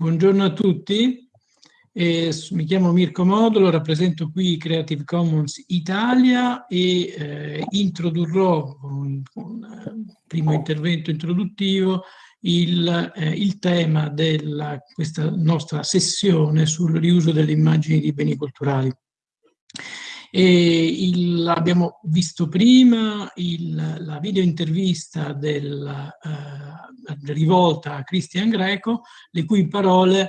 Buongiorno a tutti, eh, mi chiamo Mirko Modulo, rappresento qui Creative Commons Italia e eh, introdurrò con un primo intervento introduttivo il, eh, il tema di questa nostra sessione sul riuso delle immagini di beni culturali. Il, abbiamo visto prima il, la video intervista della eh, rivolta a Christian Greco, le cui parole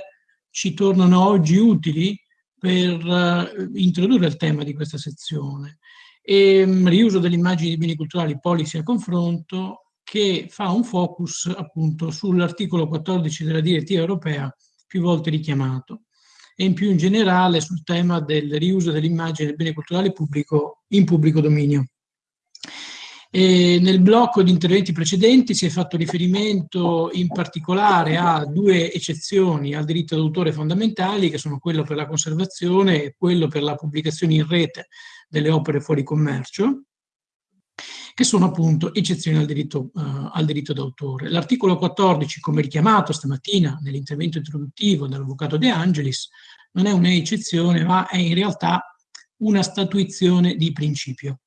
ci tornano oggi utili per uh, introdurre il tema di questa sezione. E, um, riuso delle immagini di beni culturali, policy a confronto, che fa un focus appunto sull'articolo 14 della direttiva europea più volte richiamato e in più in generale sul tema del riuso dell'immagine del bene culturale pubblico in pubblico dominio. E nel blocco di interventi precedenti si è fatto riferimento in particolare a due eccezioni al diritto d'autore fondamentali, che sono quello per la conservazione e quello per la pubblicazione in rete delle opere fuori commercio, che sono appunto eccezioni al diritto, uh, diritto d'autore. L'articolo 14, come richiamato stamattina nell'intervento introduttivo dall'Avvocato De Angelis, non è un'eccezione, ma è in realtà una statuizione di principio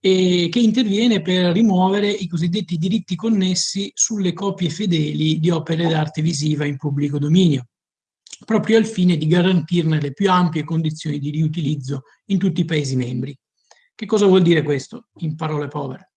e che interviene per rimuovere i cosiddetti diritti connessi sulle copie fedeli di opere d'arte visiva in pubblico dominio, proprio al fine di garantirne le più ampie condizioni di riutilizzo in tutti i Paesi membri. Che cosa vuol dire questo, in parole povere?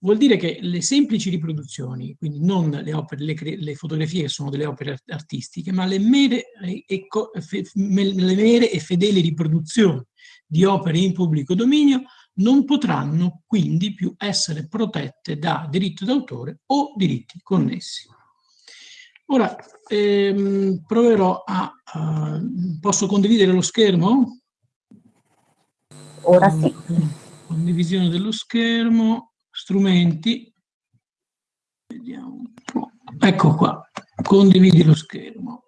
Vuol dire che le semplici riproduzioni, quindi non le, opere, le, le fotografie che sono delle opere artistiche, ma le mere, e, fe, le mere e fedeli riproduzioni di opere in pubblico dominio non potranno quindi più essere protette da diritto d'autore o diritti connessi. Ora, ehm, proverò a... Uh, posso condividere lo schermo? Ora sì. Condivisione dello schermo strumenti, vediamo un po', ecco qua, condividi lo schermo.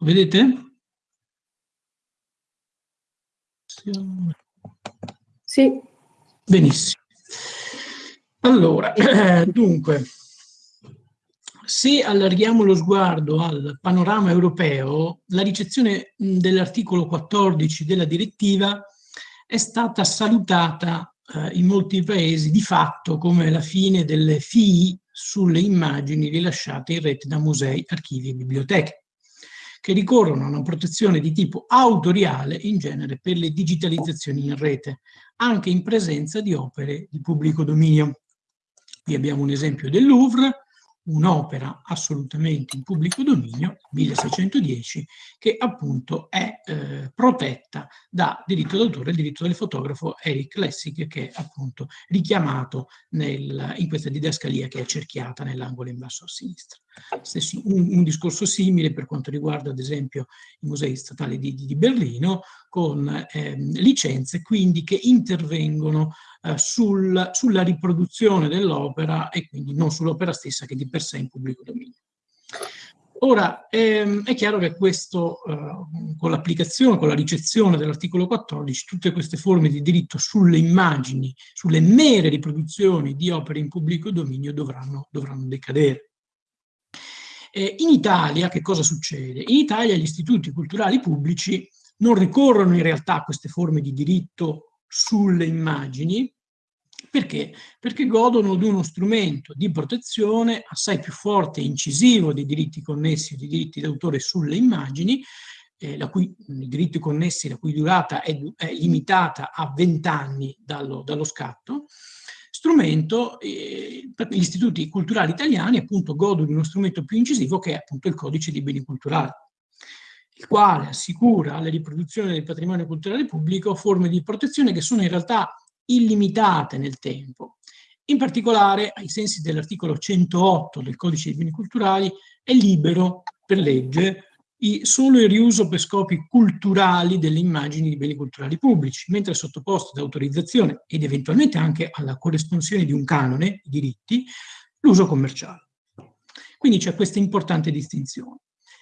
Vedete? Sì. Benissimo. Allora, dunque, se allarghiamo lo sguardo al panorama europeo, la ricezione dell'articolo 14 della direttiva è stata salutata eh, in molti paesi di fatto come la fine delle FII sulle immagini rilasciate in rete da musei, archivi e biblioteche, che ricorrono a una protezione di tipo autoriale in genere per le digitalizzazioni in rete, anche in presenza di opere di pubblico dominio. Qui abbiamo un esempio del Louvre, un'opera assolutamente in pubblico dominio, 1610, che appunto è eh, protetta da diritto d'autore, il diritto del fotografo Eric Lessig, che è appunto richiamato nel, in questa didascalia che è cerchiata nell'angolo in basso a sinistra. Stesso, un, un, discorso simile per quanto riguarda ad esempio i musei statali di, di Berlino, con eh, licenze quindi che intervengono eh, sul, sulla riproduzione dell'opera e quindi non sull'opera stessa che di per sé è in pubblico dominio. Ora, ehm, è chiaro che questo, eh, con l'applicazione, con la ricezione dell'articolo 14, tutte queste forme di diritto sulle immagini, sulle mere riproduzioni di opere in pubblico dominio dovranno, dovranno decadere. Eh, in Italia che cosa succede? In Italia gli istituti culturali pubblici non ricorrono in realtà a queste forme di diritto sulle immagini, perché? Perché godono di uno strumento di protezione assai più forte e incisivo dei diritti connessi dei diritti d'autore sulle immagini, eh, la cui, i diritti connessi la cui durata è, è limitata a 20 anni dallo, dallo scatto, strumento, eh, gli istituti culturali italiani appunto godono di uno strumento più incisivo che è appunto il codice dei beni culturali il quale assicura alle riproduzioni del patrimonio culturale pubblico forme di protezione che sono in realtà illimitate nel tempo. In particolare, ai sensi dell'articolo 108 del Codice dei beni culturali, è libero per legge solo il riuso per scopi culturali delle immagini di beni culturali pubblici, mentre sottoposto ad autorizzazione ed eventualmente anche alla corresponsione di un canone di diritti l'uso commerciale. Quindi c'è questa importante distinzione.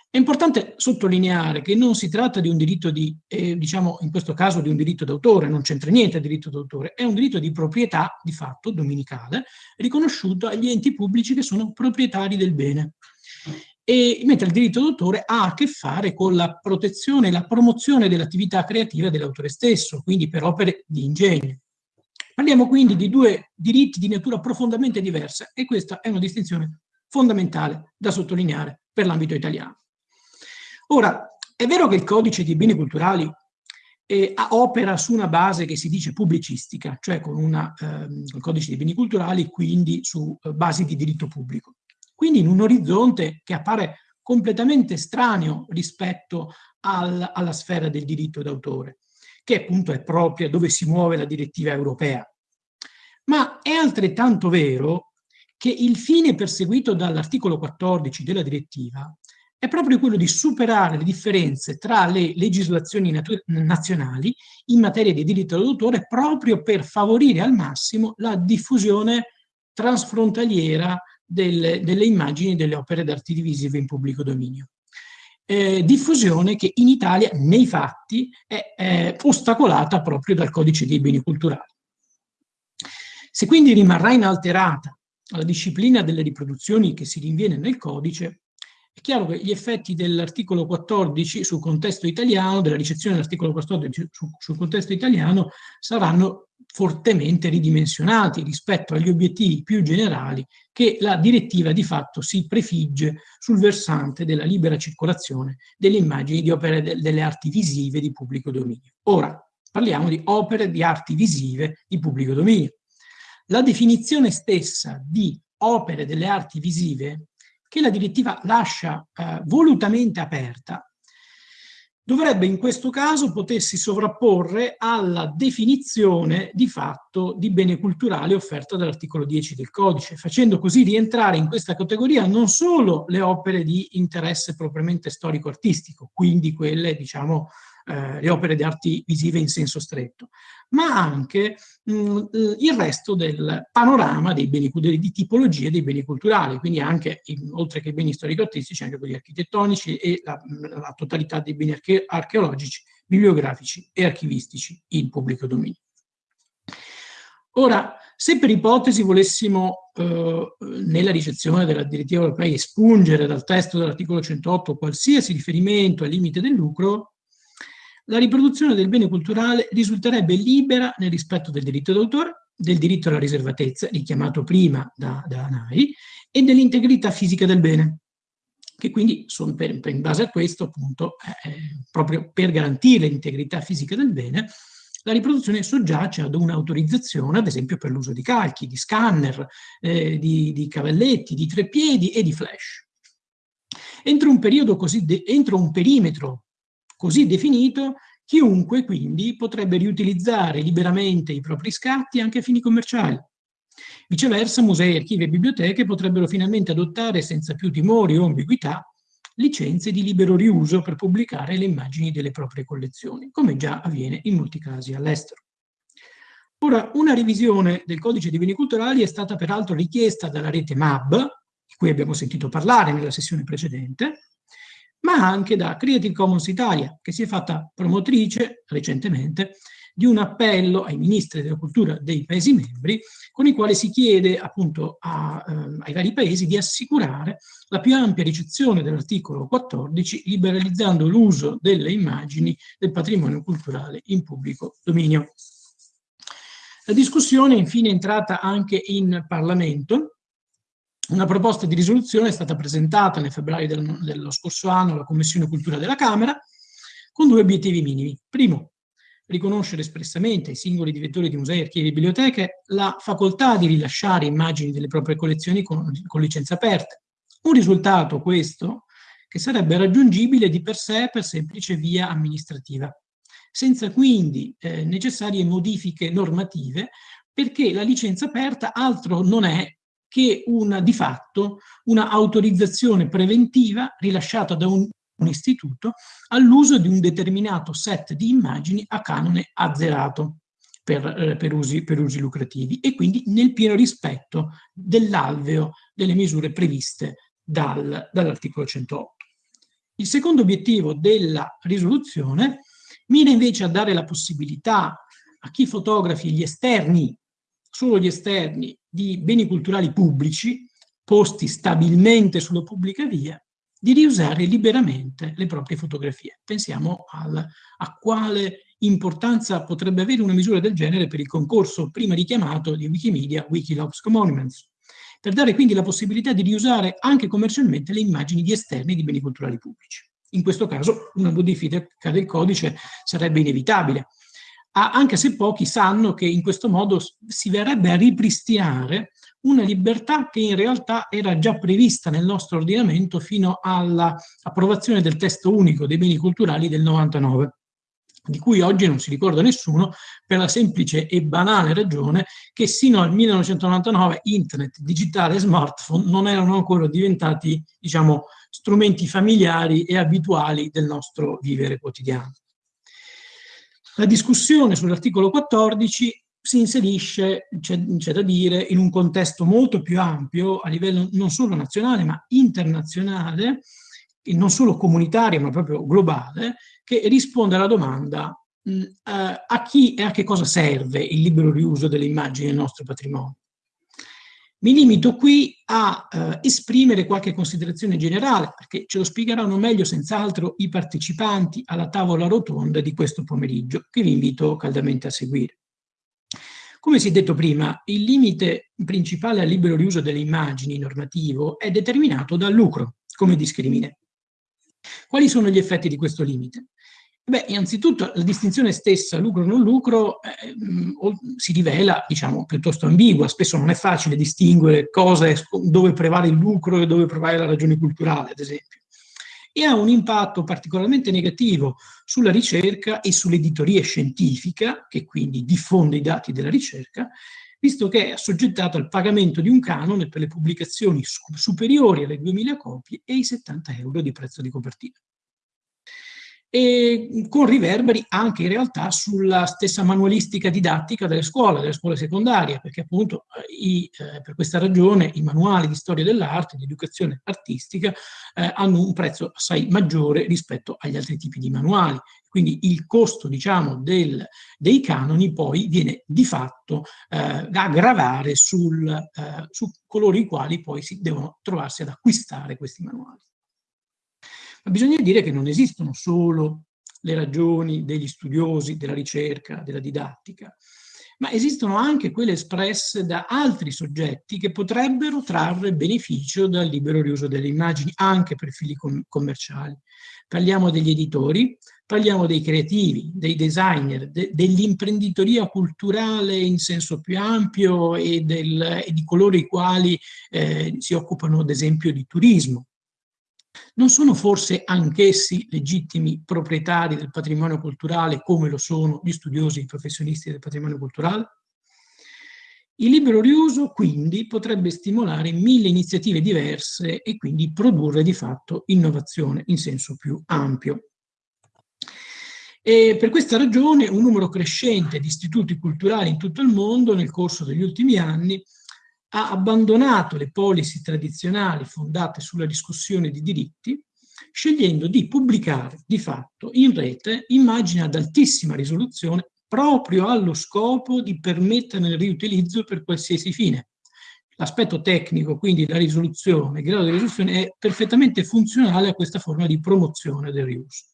È importante sottolineare che non si tratta di un diritto di, eh, diciamo in questo caso di un diritto d'autore, non c'entra niente il diritto d'autore, è un diritto di proprietà di fatto dominicale riconosciuto agli enti pubblici che sono proprietari del bene. E, mentre il diritto d'autore ha a che fare con la protezione e la promozione dell'attività creativa dell'autore stesso, quindi per opere di ingegno. Parliamo quindi di due diritti di natura profondamente diversa e questa è una distinzione fondamentale da sottolineare per l'ambito italiano. Ora, è vero che il codice dei beni culturali eh, opera su una base che si dice pubblicistica, cioè con una, ehm, il codice dei beni culturali, quindi su eh, basi di diritto pubblico. Quindi in un orizzonte che appare completamente estraneo rispetto al, alla sfera del diritto d'autore, che appunto è propria dove si muove la direttiva europea. Ma è altrettanto vero che il fine perseguito dall'articolo 14 della direttiva è proprio quello di superare le differenze tra le legislazioni nazionali in materia di diritto d'autore proprio per favorire al massimo la diffusione transfrontaliera delle, delle immagini delle opere d'arte divisive in pubblico dominio. Eh, diffusione che in Italia, nei fatti, è, è ostacolata proprio dal codice dei beni culturali. Se quindi rimarrà inalterata la disciplina delle riproduzioni che si rinviene nel codice, è chiaro che gli effetti dell'articolo 14 sul contesto italiano, della ricezione dell'articolo 14 su, sul contesto italiano, saranno fortemente ridimensionati rispetto agli obiettivi più generali che la direttiva di fatto si prefigge sul versante della libera circolazione delle immagini di opere de delle arti visive di pubblico dominio. Ora, parliamo di opere di arti visive di pubblico dominio. La definizione stessa di opere delle arti visive che la direttiva lascia eh, volutamente aperta, dovrebbe in questo caso potersi sovrapporre alla definizione di fatto di bene culturale offerta dall'articolo 10 del codice, facendo così rientrare in questa categoria non solo le opere di interesse propriamente storico-artistico, quindi quelle, diciamo, eh, le opere di arti visive in senso stretto, ma anche mh, mm, il resto del panorama dei beni, di tipologie dei beni culturali, quindi anche, in, oltre che i beni storico-artistici, anche quelli architettonici e la, la totalità dei beni arche archeologici, bibliografici e archivistici in pubblico dominio. Ora, se per ipotesi volessimo eh, nella ricezione della direttiva europea espungere dal testo dell'articolo 108 qualsiasi riferimento al limite del lucro, la riproduzione del bene culturale risulterebbe libera nel rispetto del diritto d'autore, del diritto alla riservatezza, richiamato prima da, da NAI, e dell'integrità fisica del bene, che quindi sono per, per, in base a questo, appunto, eh, proprio per garantire l'integrità fisica del bene, la riproduzione soggiace ad un'autorizzazione, ad esempio per l'uso di calchi, di scanner, eh, di, di cavalletti, di treppiedi e di flash. Entro un, periodo così entro un perimetro così definito, chiunque quindi potrebbe riutilizzare liberamente i propri scatti anche a fini commerciali. Viceversa, musei, archivi e biblioteche potrebbero finalmente adottare senza più timori o ambiguità licenze di libero riuso per pubblicare le immagini delle proprie collezioni, come già avviene in molti casi all'estero. Ora, una revisione del codice dei beni culturali è stata peraltro richiesta dalla rete MAB, di cui abbiamo sentito parlare nella sessione precedente, ma anche da Creative Commons Italia, che si è fatta promotrice recentemente di un appello ai ministri della cultura dei Paesi membri, con il quale si chiede appunto a, eh, ai vari Paesi di assicurare la più ampia ricezione dell'articolo 14, liberalizzando l'uso delle immagini del patrimonio culturale in pubblico dominio. La discussione infine è entrata anche in Parlamento, una proposta di risoluzione è stata presentata nel febbraio del, dello scorso anno alla Commissione Cultura della Camera con due obiettivi minimi. Primo, riconoscere espressamente ai singoli direttori di musei, archivi e biblioteche la facoltà di rilasciare immagini delle proprie collezioni con, con licenza aperta. Un risultato, questo, che sarebbe raggiungibile di per sé per semplice via amministrativa, senza quindi eh, necessarie modifiche normative, perché la licenza aperta altro non è che una, di fatto una autorizzazione preventiva rilasciata da un, un istituto all'uso di un determinato set di immagini a canone azzerato per, eh, per, usi, per usi lucrativi e quindi nel pieno rispetto dell'alveo delle misure previste dal, dall'articolo 108. Il secondo obiettivo della risoluzione mira invece a dare la possibilità a chi fotografi gli esterni, solo gli esterni, di beni culturali pubblici, posti stabilmente sulla pubblica via, di riusare liberamente le proprie fotografie. Pensiamo al, a quale importanza potrebbe avere una misura del genere per il concorso prima richiamato di Wikimedia Wikilogs Monuments, per dare quindi la possibilità di riusare anche commercialmente le immagini di esterni di beni culturali pubblici. In questo caso una modifica del codice sarebbe inevitabile, anche se pochi sanno che in questo modo si verrebbe a ripristinare una libertà che in realtà era già prevista nel nostro ordinamento fino all'approvazione del testo unico dei beni culturali del 99 di cui oggi non si ricorda nessuno, per la semplice e banale ragione che sino al 1999 internet, digitale e smartphone non erano ancora diventati, diciamo, strumenti familiari e abituali del nostro vivere quotidiano. La discussione sull'articolo 14 si inserisce, c'è da dire, in un contesto molto più ampio a livello non solo nazionale ma internazionale, non solo comunitario ma proprio globale, che risponde alla domanda mh, eh, a chi e a che cosa serve il libero riuso delle immagini del nostro patrimonio. Mi limito qui a eh, esprimere qualche considerazione generale, perché ce lo spiegheranno meglio senz'altro i partecipanti alla tavola rotonda di questo pomeriggio, che vi invito caldamente a seguire. Come si è detto prima, il limite principale al libero riuso delle immagini normativo è determinato dal lucro come discrimine. Quali sono gli effetti di questo limite? Beh, innanzitutto la distinzione stessa, lucro-non lucro, eh, si rivela, diciamo, piuttosto ambigua. Spesso non è facile distinguere cosa è, dove prevale il lucro e dove prevale la ragione culturale, ad esempio e ha un impatto particolarmente negativo sulla ricerca e sull'editoria scientifica, che quindi diffonde i dati della ricerca, visto che è assoggettato al pagamento di un canone per le pubblicazioni superiori alle 2000 copie e i 70 euro di prezzo di copertina e con riverberi anche in realtà sulla stessa manualistica didattica delle scuole, delle scuole secondarie, perché appunto eh, i, eh, per questa ragione i manuali di storia dell'arte, di educazione artistica, eh, hanno un prezzo assai maggiore rispetto agli altri tipi di manuali. Quindi il costo, diciamo, del, dei canoni poi viene di fatto eh, a gravare sul, eh, su coloro i quali poi si devono trovarsi ad acquistare questi manuali. Ma bisogna dire che non esistono solo le ragioni degli studiosi, della ricerca, della didattica, ma esistono anche quelle espresse da altri soggetti che potrebbero trarre beneficio dal libero riuso delle immagini anche per fili com commerciali. Parliamo degli editori, parliamo dei creativi, dei designer, de dell'imprenditoria culturale in senso più ampio e, del, e, di coloro i quali eh, si occupano ad esempio di turismo. Non sono forse anch'essi legittimi proprietari del patrimonio culturale come lo sono gli studiosi e i professionisti del patrimonio culturale? Il libero riuso quindi potrebbe stimolare mille iniziative diverse e quindi produrre di fatto innovazione in senso più ampio. E per questa ragione un numero crescente di istituti culturali in tutto il mondo nel corso degli ultimi anni ha abbandonato le policy tradizionali fondate sulla discussione di diritti, scegliendo di pubblicare di fatto in rete immagini ad altissima risoluzione proprio allo scopo di permetterne il riutilizzo per qualsiasi fine. L'aspetto tecnico, quindi la risoluzione, il grado di risoluzione, è perfettamente funzionale a questa forma di promozione del riuso.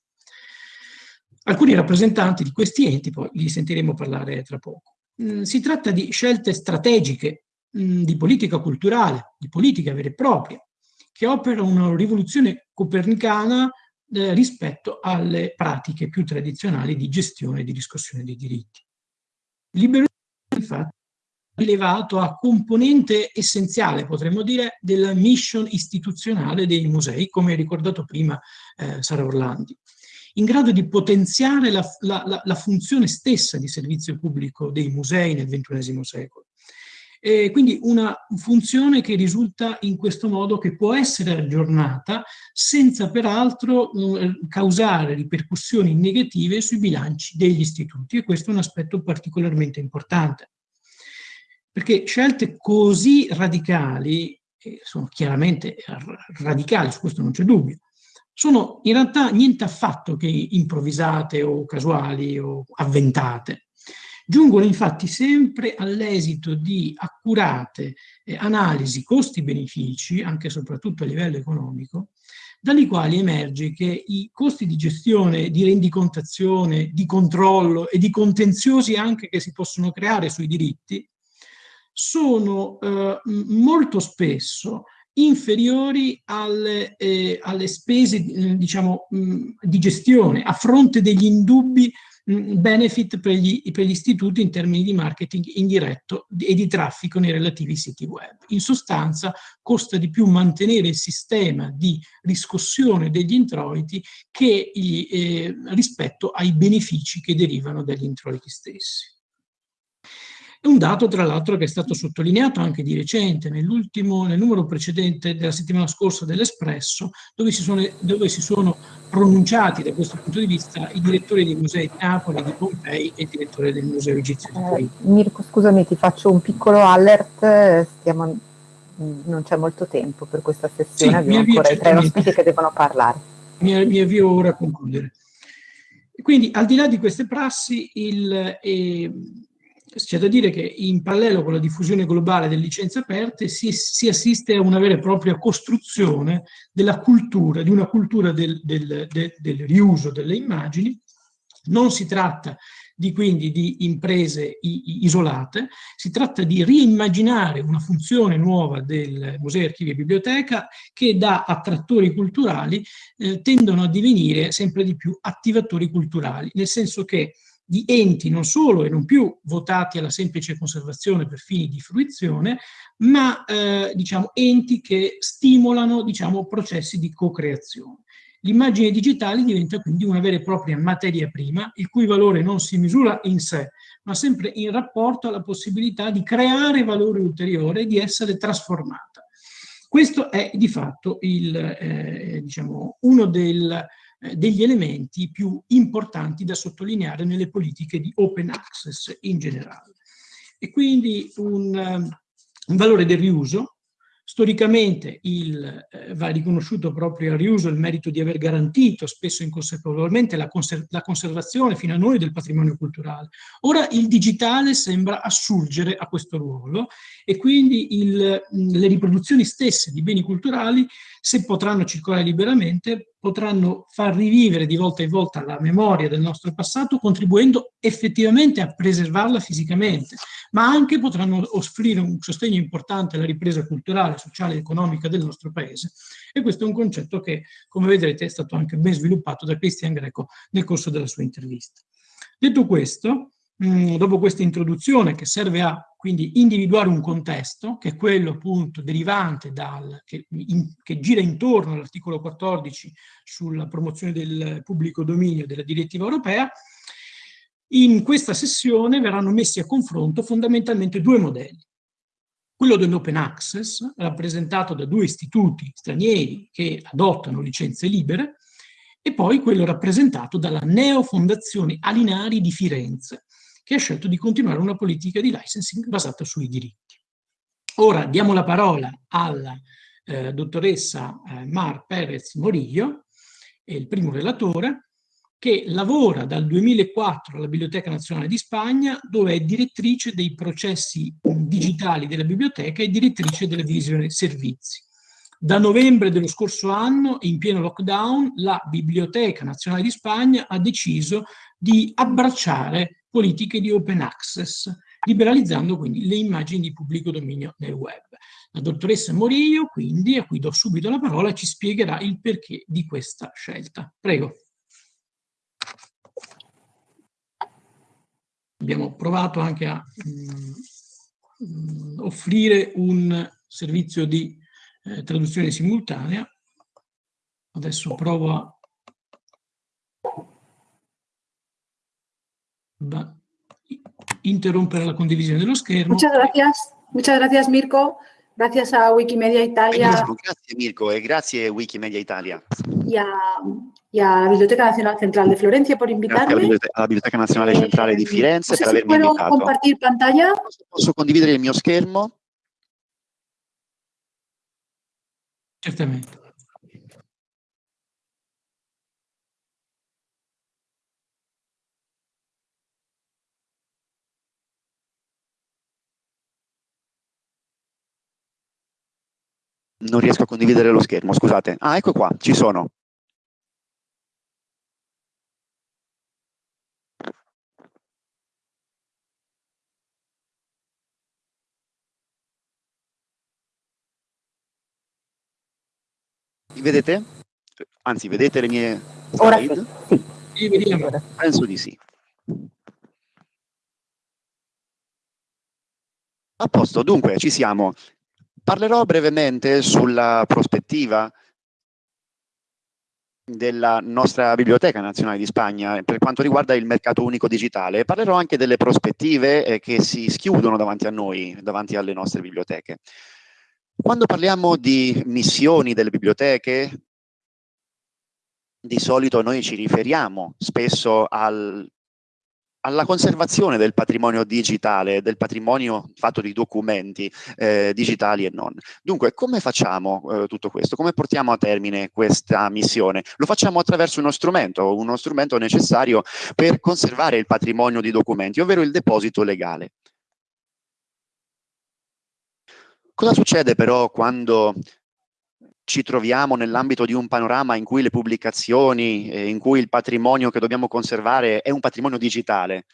Alcuni rappresentanti di questi enti, poi li sentiremo parlare tra poco. Mm, si tratta di scelte strategiche mh, di politica culturale, di politica vera e propria, che opera una rivoluzione copernicana eh, rispetto alle pratiche più tradizionali di gestione e di riscossione dei diritti. Il liberalismo infatti è elevato a componente essenziale, potremmo dire, della mission istituzionale dei musei, come ha ricordato prima eh, Sara Orlandi, in grado di potenziare la, la, la funzione stessa di servizio pubblico dei musei nel XXI secolo. E quindi una funzione che risulta in questo modo che può essere aggiornata senza peraltro eh, causare ripercussioni negative sui bilanci degli istituti e questo è un aspetto particolarmente importante. Perché scelte così radicali, sono chiaramente radicali, su questo non c'è dubbio, sono in realtà niente affatto che improvvisate o casuali o avventate. Giungono infatti sempre all'esito di accurate eh, analisi costi-benefici, anche e soprattutto a livello economico, dalle quali emerge che i costi di gestione, di rendicontazione, di controllo e di contenziosi anche che si possono creare sui diritti sono eh, molto spesso inferiori alle, eh, alle spese eh, diciamo, mh, di gestione a fronte degli indubbi benefit per gli, per gli, istituti in termini di marketing indiretto e di traffico nei relativi siti web. In sostanza costa di più mantenere il sistema di riscossione degli introiti che eh, rispetto ai benefici che derivano dagli introiti stessi. È un dato, tra l'altro, che è stato sottolineato anche di recente, nel numero precedente della settimana scorsa dell'Espresso, dove, dove, si sono pronunciati da questo punto di vista i direttori dei musei di Napoli, di Pompei e il direttore del Museo Egizio di Torino. Eh, Mirko, scusami, ti faccio un piccolo alert, stiamo, non c'è molto tempo per questa sessione, sì, abbiamo ancora i tre ospiti che devono parlare. Mi, mi avvio ora a concludere. Quindi, al di là di queste prassi, il, eh, c'è da dire che in parallelo con la diffusione globale delle licenze aperte si, si assiste a una vera e propria costruzione della cultura, di una cultura del, del, del, del riuso delle immagini. Non si tratta di, quindi di imprese isolate, si tratta di reimmaginare una funzione nuova del Museo, Archivi e Biblioteca che da attrattori culturali eh, tendono a divenire sempre di più attivatori culturali, nel senso che di enti non solo e non più votati alla semplice conservazione per fini di fruizione, ma eh, diciamo, enti che stimolano diciamo, processi di co-creazione. L'immagine digitale diventa quindi una vera e propria materia prima, il cui valore non si misura in sé, ma sempre in rapporto alla possibilità di creare valore ulteriore e di essere trasformata. Questo è di fatto il, eh, diciamo, uno del, degli elementi più importanti da sottolineare nelle politiche di open access in generale. E quindi un, eh, un valore del riuso, Storicamente il, eh, va riconosciuto proprio al riuso il merito di aver garantito, spesso inconsapevolmente, la, conser la, conservazione fino a noi del patrimonio culturale. Ora il digitale sembra assurgere a questo ruolo e quindi il, le riproduzioni stesse di beni culturali, se potranno circolare liberamente, potranno far rivivere di volta in volta la memoria del nostro passato, contribuendo effettivamente a preservarla fisicamente, ma anche potranno offrire un sostegno importante alla ripresa culturale, sociale e economica del nostro paese. E questo è un concetto che, come vedrete, è stato anche ben sviluppato da Cristian Greco nel corso della sua intervista. Detto questo, mh, dopo questa introduzione che serve a quindi individuare un contesto, che è quello appunto derivante dal, che, in, che gira intorno all'articolo 14 sulla promozione del pubblico dominio della direttiva europea, in questa sessione verranno messi a confronto fondamentalmente due modelli. Quello dell'open access, rappresentato da due istituti stranieri che adottano licenze libere, e poi quello rappresentato dalla neofondazione Alinari di Firenze, che ha scelto di continuare una politica di licensing basata sui diritti. Ora diamo la parola alla eh, dottoressa eh, Mar Perez Morillo, il primo relatore, che lavora dal 2004 alla Biblioteca Nazionale di Spagna, dove è direttrice dei processi digitali della biblioteca e direttrice della divisione servizi. Da novembre dello scorso anno, in pieno lockdown, la Biblioteca Nazionale di Spagna ha deciso di abbracciare politiche di open access, liberalizzando quindi le immagini di pubblico dominio nel web. La dottoressa Morillo, quindi, a cui do subito la parola, ci spiegherà il perché di questa scelta. Prego. Abbiamo provato anche a mh, mm, offrire un servizio di eh, traduzione simultanea. Adesso provo a interrompere la condivisione dello schermo. Muchas gracias, muchas gracias Mirko. Gracias a Wikimedia Italia. Grazie Mirko e grazie Wikimedia Italia. Y a, y a la Biblioteca Nazionale Centrale di Florencia per invitarmi. Grazie alla Biblioteca Nazionale Centrale di Firenze per avermi puedo invitato. compartir pantalla? Posso condividere il mio schermo? Certamente. Non riesco a condividere lo schermo, scusate. Ah, ecco qua, ci sono. Mi vedete? Anzi, vedete le mie slide? Ora sì. sì. Penso di sì. A posto, dunque ci siamo. Parlerò brevemente sulla prospettiva della nostra Biblioteca Nazionale di Spagna per quanto riguarda il mercato unico digitale. Parlerò anche delle prospettive eh, che si schiudono davanti a noi, davanti alle nostre biblioteche. Quando parliamo di missioni delle biblioteche, di solito noi ci riferiamo spesso al alla conservazione del patrimonio digitale, del patrimonio fatto di documenti eh, digitali e non. Dunque, come facciamo eh, tutto questo? Come portiamo a termine questa missione? Lo facciamo attraverso uno strumento, uno strumento necessario per conservare il patrimonio di documenti, ovvero il deposito legale. Cosa succede però quando ci troviamo nell'ambito di un panorama in cui le pubblicazioni, eh, in cui il patrimonio che dobbiamo conservare è un patrimonio digitale.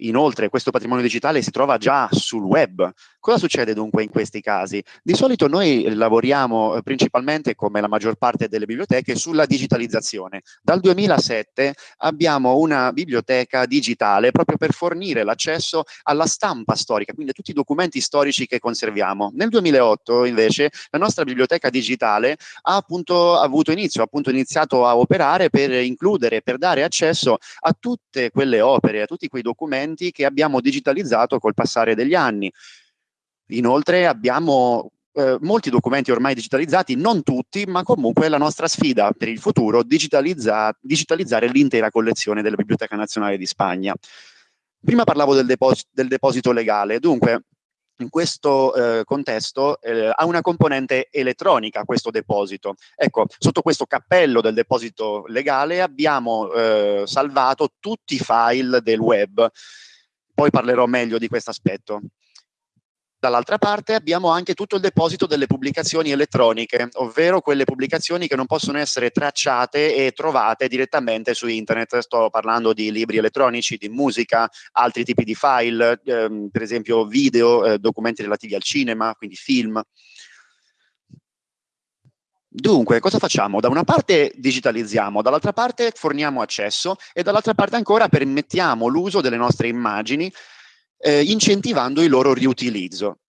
Inoltre questo patrimonio digitale si trova già sul web. Cosa succede dunque in questi casi? Di solito noi lavoriamo eh, principalmente, come la maggior parte delle biblioteche, sulla digitalizzazione. Dal 2007 abbiamo una biblioteca digitale proprio per fornire l'accesso alla stampa storica, quindi a tutti i documenti storici che conserviamo. Nel 2008 invece la nostra biblioteca digitale ha appunto avuto inizio, ha appunto iniziato a operare per includere, per dare accesso a tutte quelle opere, a tutti quei documenti documenti che abbiamo digitalizzato col passare degli anni. Inoltre abbiamo eh, molti documenti ormai digitalizzati, non tutti, ma comunque la nostra sfida per il futuro digitalizza digitalizzare l'intera collezione della Biblioteca Nazionale di Spagna. Prima parlavo del, depos del deposito legale, dunque in questo eh, contesto eh, ha una componente elettronica questo deposito. Ecco, sotto questo cappello del deposito legale abbiamo eh, salvato tutti i file del web. Poi parlerò meglio di questo aspetto. Dall'altra parte abbiamo anche tutto il deposito delle pubblicazioni elettroniche, ovvero quelle pubblicazioni che non possono essere tracciate e trovate direttamente su internet. Sto parlando di libri elettronici, di musica, altri tipi di file, ehm, per esempio video, eh, documenti relativi al cinema, quindi film. Dunque, cosa facciamo? Da una parte digitalizziamo, dall'altra parte forniamo accesso e dall'altra parte ancora permettiamo l'uso delle nostre immagini eh, incentivando il loro riutilizzo.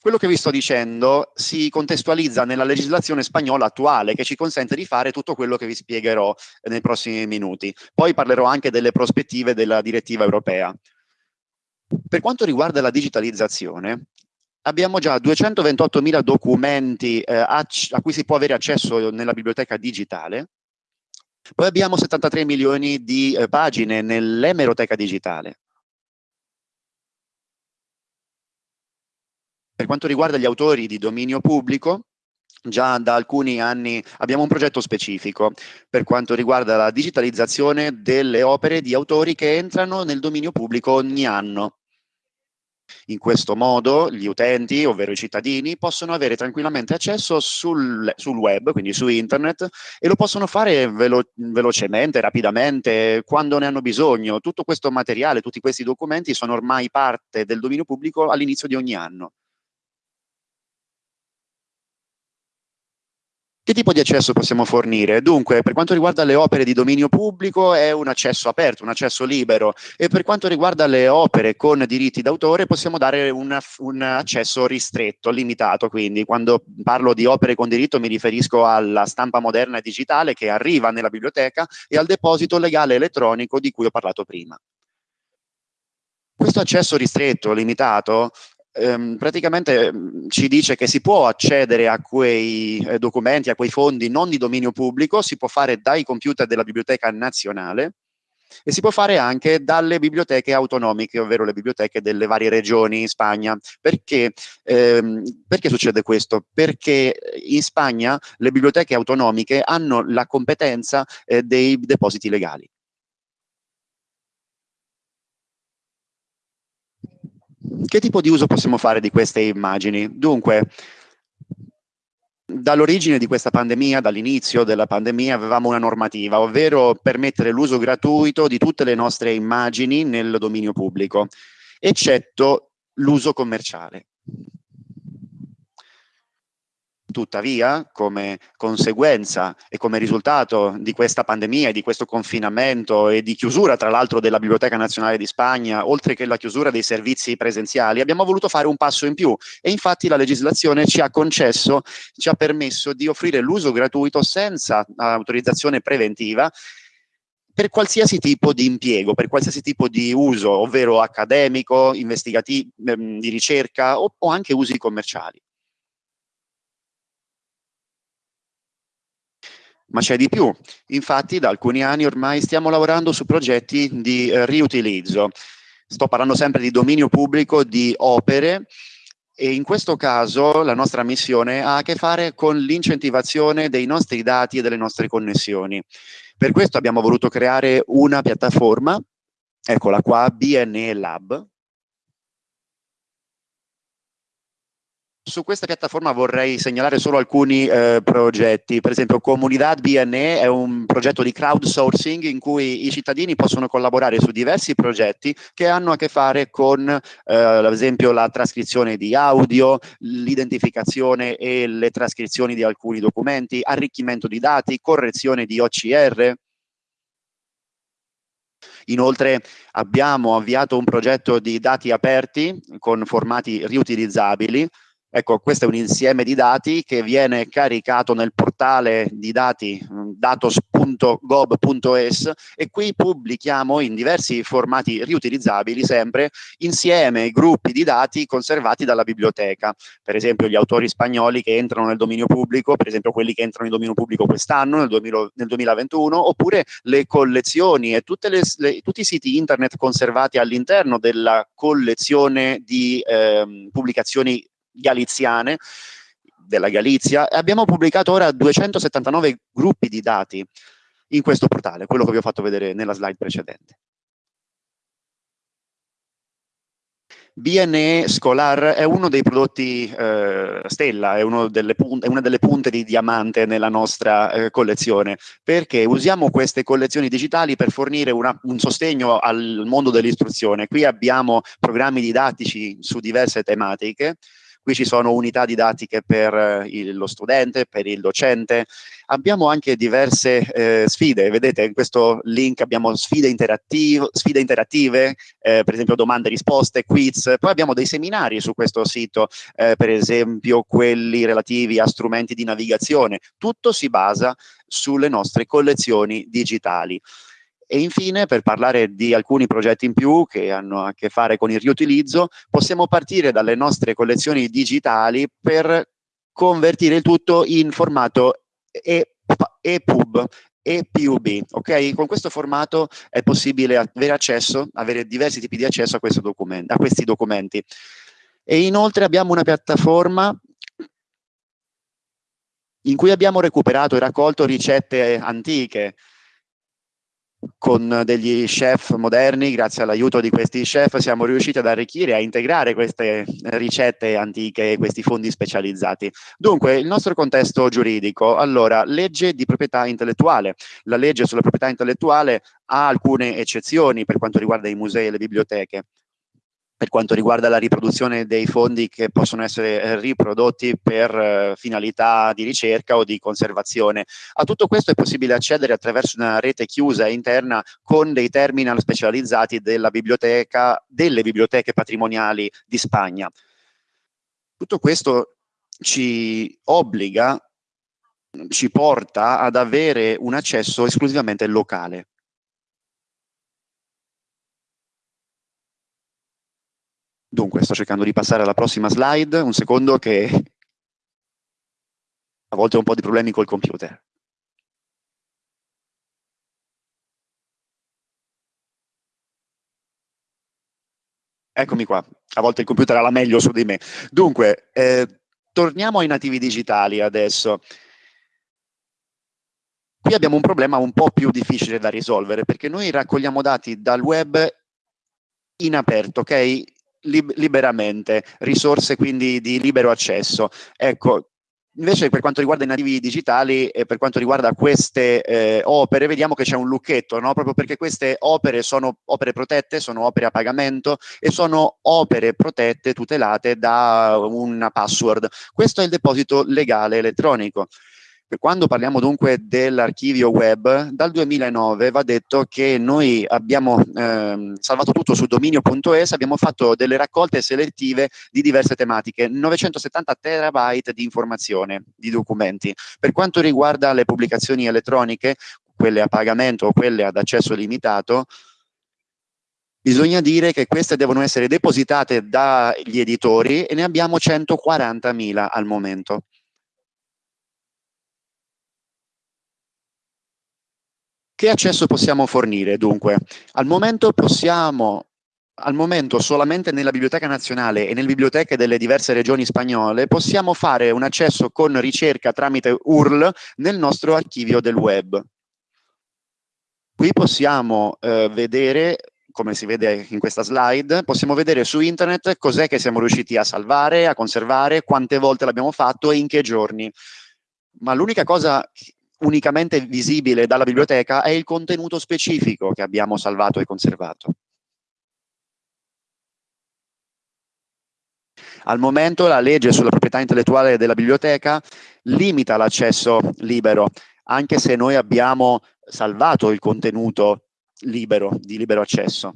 Quello che vi sto dicendo si contestualizza nella legislazione spagnola attuale che ci consente di fare tutto quello che vi spiegherò nei prossimi minuti. Poi parlerò anche delle prospettive della direttiva europea. Per quanto riguarda la digitalizzazione, abbiamo già 228.000 documenti eh, a, a cui si può avere accesso nella biblioteca digitale poi abbiamo 73 milioni di eh, pagine nell'emeroteca digitale. Per quanto riguarda gli autori di dominio pubblico, già da alcuni anni abbiamo un progetto specifico per quanto riguarda la digitalizzazione delle opere di autori che entrano nel dominio pubblico ogni anno. In questo modo gli utenti, ovvero i cittadini, possono avere tranquillamente accesso sul, sul web, quindi su internet, e lo possono fare velo velocemente, rapidamente, quando ne hanno bisogno. Tutto questo materiale, tutti questi documenti sono ormai parte del dominio pubblico all'inizio di ogni anno. Che tipo di accesso possiamo fornire? Dunque, per quanto riguarda le opere di dominio pubblico è un accesso aperto, un accesso libero e per quanto riguarda le opere con diritti d'autore possiamo dare un, un accesso ristretto, limitato, quindi quando parlo di opere con diritto mi riferisco alla stampa moderna e digitale che arriva nella biblioteca e al deposito legale elettronico di cui ho parlato prima. Questo accesso ristretto, limitato, ehm, praticamente mm, ci dice che si può accedere a quei eh, documenti, a quei fondi non di dominio pubblico, si può fare dai computer della Biblioteca Nazionale e si può fare anche dalle biblioteche autonomiche, ovvero le biblioteche delle varie regioni in Spagna. Perché, ehm, perché succede questo? Perché in Spagna le biblioteche autonomiche hanno la competenza eh, dei depositi legali. Che tipo di uso possiamo fare di queste immagini? Dunque, dall'origine di questa pandemia, dall'inizio della pandemia, avevamo una normativa, ovvero permettere l'uso gratuito di tutte le nostre immagini nel dominio pubblico, eccetto l'uso commerciale. Tuttavia, come conseguenza e come risultato di questa pandemia e di questo confinamento e di chiusura, tra l'altro, della Biblioteca Nazionale di Spagna, oltre che la chiusura dei servizi presenziali, abbiamo voluto fare un passo in più e infatti la legislazione ci ha concesso, ci ha permesso di offrire l'uso gratuito senza autorizzazione preventiva per qualsiasi tipo di impiego, per qualsiasi tipo di uso, ovvero accademico, investigativo, ehm, di ricerca o, o anche usi commerciali. Ma c'è di più, infatti da alcuni anni ormai stiamo lavorando su progetti di eh, riutilizzo. Sto parlando sempre di dominio pubblico, di opere e in questo caso la nostra missione ha a che fare con l'incentivazione dei nostri dati e delle nostre connessioni. Per questo abbiamo voluto creare una piattaforma, eccola qua, BNE Lab, Su questa piattaforma vorrei segnalare solo alcuni eh, progetti, per esempio Comunidad BNE è un progetto di crowdsourcing in cui i cittadini possono collaborare su diversi progetti che hanno a che fare con eh, ad esempio la trascrizione di audio, l'identificazione e le trascrizioni di alcuni documenti, arricchimento di dati, correzione di OCR, Inoltre abbiamo avviato un progetto di dati aperti con formati riutilizzabili Ecco, questo è un insieme di dati che viene caricato nel portale di dati mm, datos.gov.es e qui pubblichiamo in diversi formati riutilizzabili sempre insieme ai gruppi di dati conservati dalla biblioteca. Per esempio gli autori spagnoli che entrano nel dominio pubblico, per esempio quelli che entrano in dominio pubblico quest'anno, nel, nel, 2021, oppure le collezioni e le, le, tutti i siti internet conservati all'interno della collezione di eh, pubblicazioni galiziane della Galizia e abbiamo pubblicato ora 279 gruppi di dati in questo portale, quello che vi ho fatto vedere nella slide precedente. BNE Scholar è uno dei prodotti eh, stella, è, è, una delle punte di diamante nella nostra eh, collezione, perché usiamo queste collezioni digitali per fornire una, un sostegno al mondo dell'istruzione. Qui abbiamo programmi didattici su diverse tematiche, Qui ci sono unità didattiche per eh, il, lo studente, per il docente. Abbiamo anche diverse eh, sfide, vedete in questo link abbiamo sfide, sfide interattive eh, per esempio domande e risposte, quiz, poi abbiamo dei seminari su questo sito, eh, per esempio quelli relativi a strumenti di navigazione. Tutto si basa sulle nostre collezioni digitali. E infine, per parlare di alcuni progetti in più che hanno a che fare con il riutilizzo, possiamo partire dalle nostre collezioni digitali per convertire il tutto in formato EPUB, EPUB, ok? Con questo formato è possibile avere accesso, avere diversi tipi di accesso a, a questi documenti. E inoltre abbiamo una piattaforma in cui abbiamo recuperato e raccolto ricette antiche, con degli chef moderni, grazie all'aiuto di questi chef, siamo riusciti ad arricchire, a integrare queste ricette antiche, questi fondi specializzati. Dunque, il nostro contesto giuridico, allora, legge di proprietà intellettuale. La legge sulla proprietà intellettuale ha alcune eccezioni per quanto riguarda i musei e le biblioteche per quanto riguarda la riproduzione dei fondi che possono essere eh, riprodotti per eh, finalità di ricerca o di conservazione. A tutto questo è possibile accedere attraverso una rete chiusa interna con dei terminal specializzati della biblioteca, delle biblioteche patrimoniali di Spagna. Tutto questo ci obbliga, ci porta ad avere un accesso esclusivamente locale. Dunque, sto cercando di passare alla prossima slide, un secondo che a volte ho un po' di problemi col computer. Eccomi qua, a volte il computer ha la meglio su di me. Dunque, eh, torniamo ai nativi digitali adesso. Qui abbiamo un problema un po' più difficile da risolvere, perché noi raccogliamo dati dal web in aperto, ok? Liberamente, risorse quindi di libero accesso. Ecco, Invece per quanto riguarda i nativi digitali e per quanto riguarda queste eh, opere, vediamo che c'è un lucchetto, no? proprio perché queste opere sono opere protette, sono opere a pagamento e sono opere protette, tutelate da una password. Questo è il deposito legale elettronico. Quando parliamo dunque dell'archivio web, dal 2009 va detto che noi abbiamo eh, salvato tutto su dominio.es, abbiamo fatto delle raccolte selettive di diverse tematiche, 970 terabyte di informazione, di documenti. Per quanto riguarda le pubblicazioni elettroniche, quelle a pagamento o quelle ad accesso limitato, bisogna dire che queste devono essere depositate dagli editori e ne abbiamo 140.000 al momento. Che accesso possiamo fornire dunque? Al momento possiamo al momento solamente nella Biblioteca Nazionale e nelle biblioteche delle diverse regioni spagnole possiamo fare un accesso con ricerca tramite URL nel nostro archivio del web. Qui possiamo eh, vedere, come si vede in questa slide, possiamo vedere su internet cos'è che siamo riusciti a salvare, a conservare, quante volte l'abbiamo fatto e in che giorni. Ma l'unica cosa unicamente visibile dalla biblioteca è il contenuto specifico che abbiamo salvato e conservato. Al momento la legge sulla proprietà intellettuale della biblioteca limita l'accesso libero, anche se noi abbiamo salvato il contenuto libero, di libero accesso.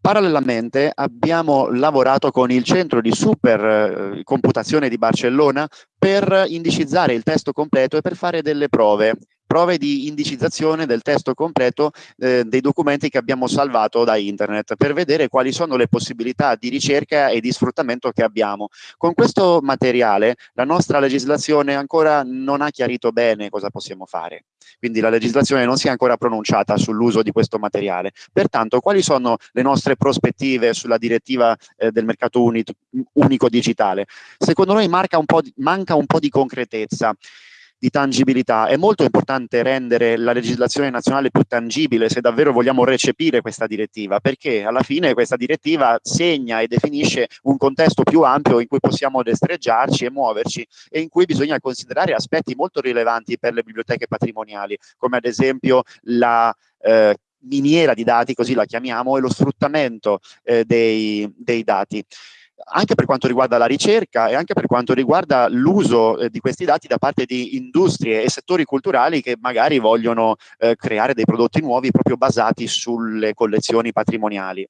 Parallelamente abbiamo lavorato con il centro di supercomputazione eh, di Barcellona per indicizzare il testo completo e per fare delle prove prove di indicizzazione del testo completo eh, dei documenti che abbiamo salvato da internet per vedere quali sono le possibilità di ricerca e di sfruttamento che abbiamo. Con questo materiale la nostra legislazione ancora non ha chiarito bene cosa possiamo fare, quindi la legislazione non si è ancora pronunciata sull'uso di questo materiale. Pertanto quali sono le nostre prospettive sulla direttiva eh, del mercato unico digitale? Secondo noi un di, manca un po' di concretezza di tangibilità. È molto importante rendere la legislazione nazionale più tangibile se davvero vogliamo recepire questa direttiva, perché alla fine questa direttiva segna e definisce un contesto più ampio in cui possiamo destreggiarci e muoverci e in cui bisogna considerare aspetti molto rilevanti per le biblioteche patrimoniali, come ad esempio la eh, miniera di dati, così la chiamiamo, e lo sfruttamento eh, dei, dei dati anche per quanto riguarda la ricerca e anche per quanto riguarda l'uso eh, di questi dati da parte di industrie e settori culturali che magari vogliono eh, creare dei prodotti nuovi proprio basati sulle collezioni patrimoniali.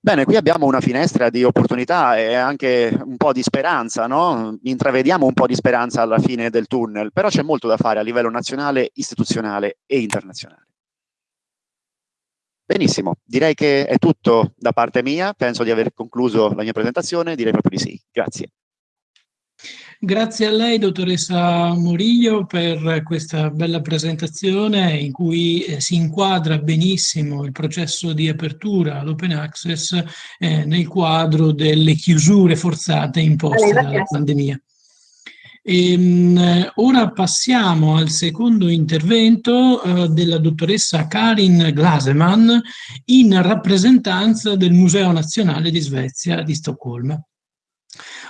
Bene, qui abbiamo una finestra di opportunità e anche un po' di speranza, no? Intravediamo un po' di speranza alla fine del tunnel, però c'è molto da fare a livello nazionale, istituzionale e internazionale. Benissimo, direi che è tutto da parte mia, penso di aver concluso la mia presentazione, direi proprio di sì. Grazie. Grazie a lei, dottoressa Moriglio, per questa bella presentazione in cui eh, si inquadra benissimo il processo di apertura all'open access eh, nel quadro delle chiusure forzate imposte dalla pandemia. Ehm, ora passiamo al secondo intervento eh, della dottoressa Karin Glaseman in rappresentanza del Museo Nazionale di Svezia di Stoccolma.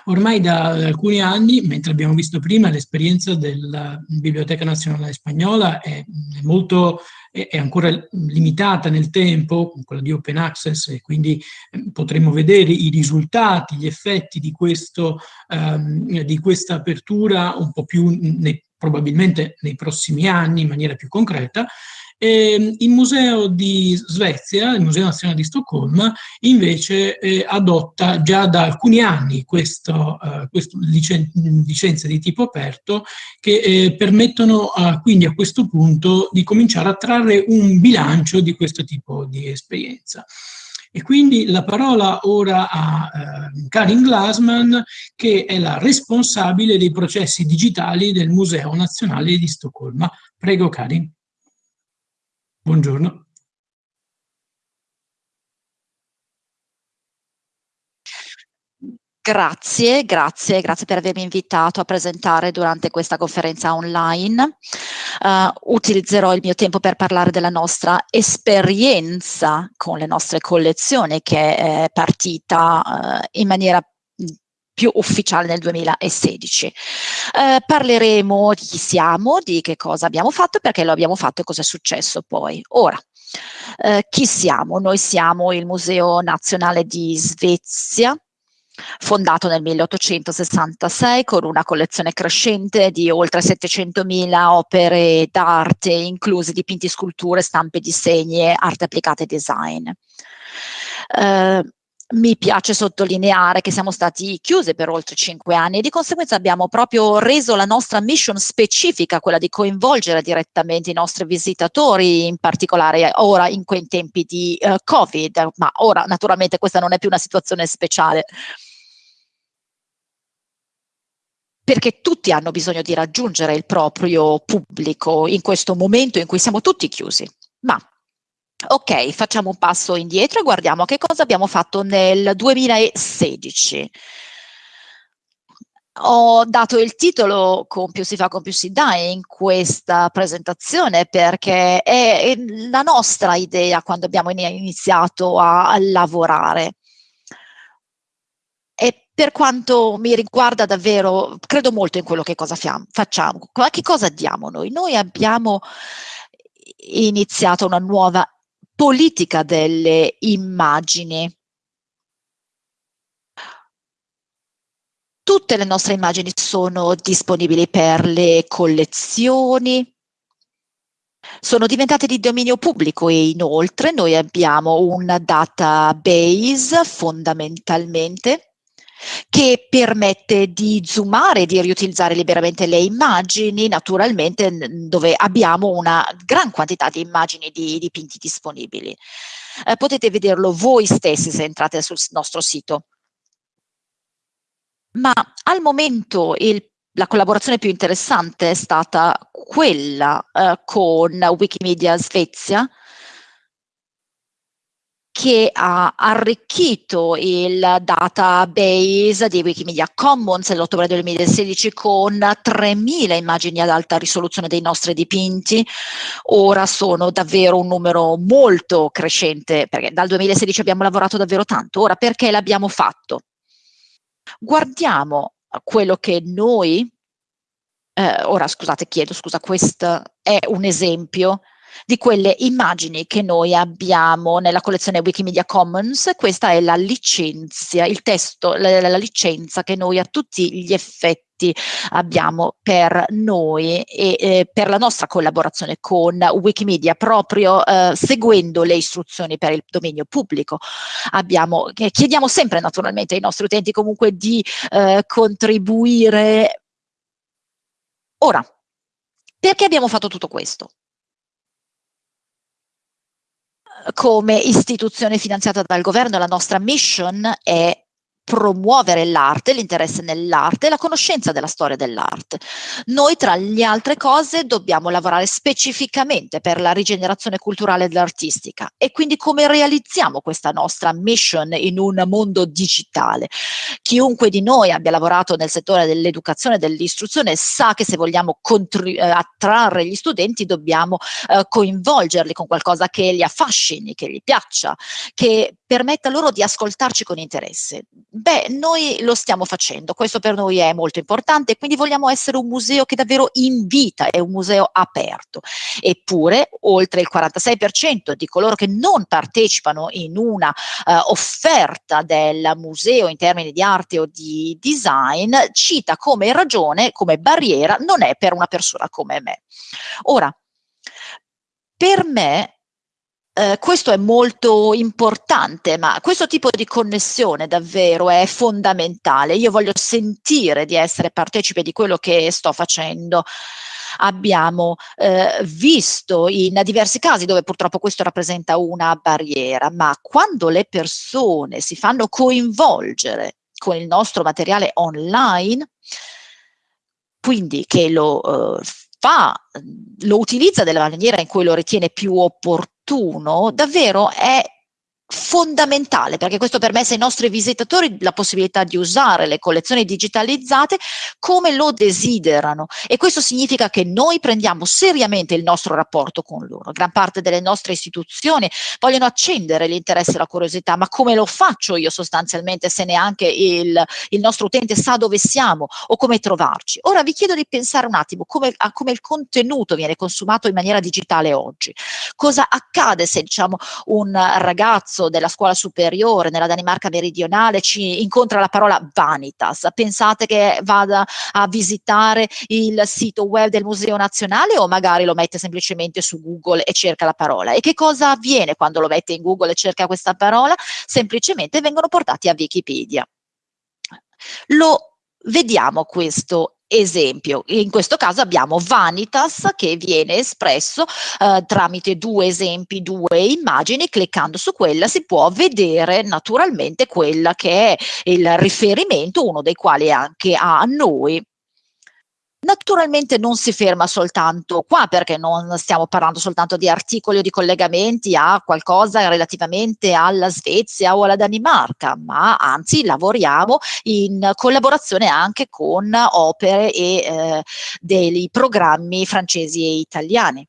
Ormai da alcuni anni, mentre abbiamo visto prima l'esperienza della Biblioteca Nazionale Spagnola è, molto, è ancora limitata nel tempo, quella di Open Access, e quindi ehm, potremo vedere i risultati, gli effetti di, questo, um, di questa apertura un po' più nei, probabilmente nei prossimi anni in maniera più concreta, e il Museo di Svezia, il Museo Nazionale di Stoccolma, invece eh, adotta già da alcuni anni questo, eh, questo licen licenze di tipo aperto che eh, permettono quindi a questo punto di cominciare a trarre un bilancio di questo tipo di esperienza. E quindi la parola ora a eh, Karin Glasman, che è la responsabile dei processi digitali del Museo Nazionale di Stoccolma. Prego Karin. Buongiorno. Grazie, grazie, grazie per avermi invitato a presentare durante questa conferenza online. uh, utilizzerò il mio tempo per parlare della nostra esperienza con le nostre collezioni che è partita uh, in maniera più ufficiale nel 2016. Eh, parleremo di chi siamo, di che cosa abbiamo fatto, perché lo abbiamo fatto e cosa è successo poi. Ora, eh, chi siamo? Noi siamo il Museo Nazionale di Svezia, fondato nel 1866 con una collezione crescente di oltre 700.000 opere d'arte, incluse dipinti, sculture, stampe, disegni, arte applicata e design. Uh, mi piace sottolineare che siamo stati chiusi per oltre cinque anni e di conseguenza abbiamo proprio reso la nostra mission specifica, quella di coinvolgere direttamente i nostri visitatori, in particolare ora in quei tempi di uh, Covid, ma ora naturalmente questa non è più una situazione speciale. perché tutti hanno bisogno di raggiungere il proprio pubblico in questo momento in cui siamo tutti chiusi. Ma Ok, facciamo un passo indietro e guardiamo che cosa abbiamo fatto nel 2016. Ho dato il titolo con più si fa, con più si dà in questa presentazione perché è la nostra idea quando abbiamo iniziato a lavorare. E per quanto mi riguarda davvero, credo molto in quello che cosa facciamo. Che cosa diamo noi? Noi abbiamo iniziato una nuova politica delle immagini. Tutte le nostre immagini sono disponibili per le collezioni, sono diventate di dominio pubblico e inoltre noi abbiamo un database fondamentalmente che permette di zoomare, di riutilizzare liberamente le immagini, naturalmente dove abbiamo una gran quantità di immagini di dipinti disponibili. Eh, potete vederlo voi stessi se entrate sul nostro sito. Ma al momento il, la collaborazione più interessante è stata quella eh, con Wikimedia Svezia, che ha arricchito il database di Wikimedia Commons nell'ottobre del 2016 con 3.000 immagini ad alta risoluzione dei nostri dipinti. Ora sono davvero un numero molto crescente, perché dal 2016 abbiamo lavorato davvero tanto. Ora, perché l'abbiamo fatto? Guardiamo quello che noi, eh, ora scusate, chiedo scusa, questo è un esempio di quelle immagini che noi abbiamo nella collezione Wikimedia Commons. Questa è la licenza, il testo, la, la licenza che noi a tutti gli effetti abbiamo per noi e eh, per la nostra collaborazione con Wikimedia proprio eh, seguendo le istruzioni per il dominio pubblico. Abbiamo, eh, chiediamo sempre naturalmente ai nostri utenti comunque di eh, contribuire. Ora, perché abbiamo fatto tutto questo? Come istituzione finanziata dal governo. La nostra mission è promuovere l'arte, l'interesse nell'arte e la conoscenza della storia dell'arte. Noi tra le altre cose dobbiamo lavorare specificamente per la rigenerazione culturale ed artistica e quindi come realizziamo questa nostra mission in un mondo digitale. Chiunque di noi abbia lavorato nel settore dell'educazione e dell'istruzione sa che se vogliamo eh, attrarre gli studenti dobbiamo eh, coinvolgerli con qualcosa che li affascini, che gli piaccia, che permetta loro di ascoltarci con interesse. Beh, noi lo stiamo facendo, questo per noi è molto importante, quindi vogliamo essere un museo che davvero invita, è un museo aperto. Eppure, oltre il 46% di coloro che non partecipano in una uh, offerta del museo in termini di arte o di design, cita come ragione, come barriera, non è per una persona come me. Ora, per me eh, questo è molto importante, ma questo tipo di connessione davvero è fondamentale. Io voglio sentire di essere partecipe di quello che sto facendo abbiamo eh, visto in diversi casi dove purtroppo questo rappresenta una barriera, ma quando le persone si fanno coinvolgere con il nostro materiale online, quindi che lo eh, fa, lo utilizza della maniera in cui lo ritiene più opportuno, davvero è fondamentale perché questo permette ai nostri visitatori la possibilità di usare le collezioni digitalizzate come lo desiderano e questo significa che noi prendiamo seriamente il nostro rapporto con loro. Gran parte delle nostre istituzioni vogliono accendere l'interesse e la curiosità, ma come lo faccio io sostanzialmente se neanche il, il nostro utente sa dove siamo o come trovarci? Ora vi chiedo di pensare un attimo come, a come il contenuto viene consumato in maniera digitale oggi. Cosa accade se diciamo un ragazzo ragazzo della scuola superiore nella Danimarca meridionale ci incontra la parola vanitas, pensate che vada a visitare il sito web del Museo Nazionale o magari lo mette semplicemente su Google e cerca la parola? E che cosa avviene quando lo mette in Google e cerca questa parola? Semplicemente vengono portati a Wikipedia. Lo vediamo questo esempio. In questo caso abbiamo Vanitas che viene espresso eh, tramite due esempi, due immagini, cliccando su quella si può vedere naturalmente quella che è il riferimento, uno dei quali anche a noi Naturalmente non si ferma soltanto qua perché non stiamo parlando soltanto di articoli o di collegamenti a qualcosa relativamente alla Svezia o alla Danimarca, ma anzi lavoriamo in collaborazione anche con opere e eh, dei programmi francesi e italiani.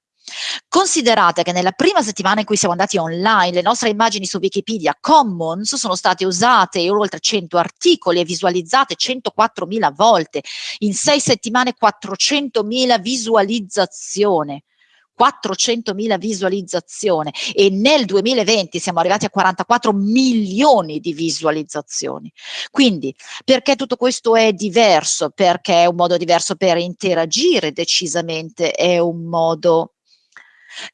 Considerate che nella prima settimana in cui siamo andati online, le nostre immagini su Wikipedia Commons sono state usate in oltre 100 articoli e visualizzate 104.000 volte, in sei settimane 400.000 visualizzazioni. 400.000 visualizzazioni e nel 2020 siamo arrivati a 44 milioni di visualizzazioni. Quindi perché tutto questo è diverso? Perché è un modo diverso per interagire decisamente, è un modo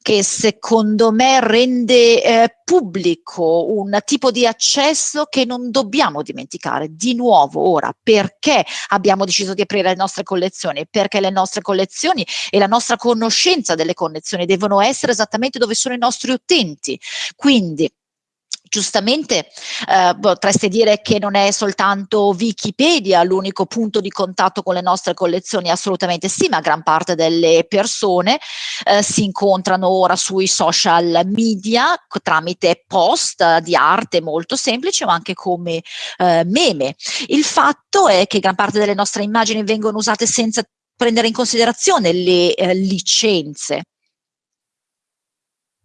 che secondo me rende eh, pubblico un tipo di accesso che non dobbiamo dimenticare. Di nuovo ora, perché abbiamo deciso di aprire le nostre collezioni? Perché le nostre collezioni e la nostra conoscenza delle collezioni devono essere esattamente dove sono i nostri utenti. Quindi giustamente eh, potreste dire che non è soltanto Wikipedia l'unico punto di contatto con le nostre collezioni, assolutamente sì, ma gran parte delle persone eh, si incontrano ora sui social media tramite post di arte molto semplici o anche come eh, meme. Il fatto è che gran parte delle nostre immagini vengono usate senza prendere in considerazione le eh, licenze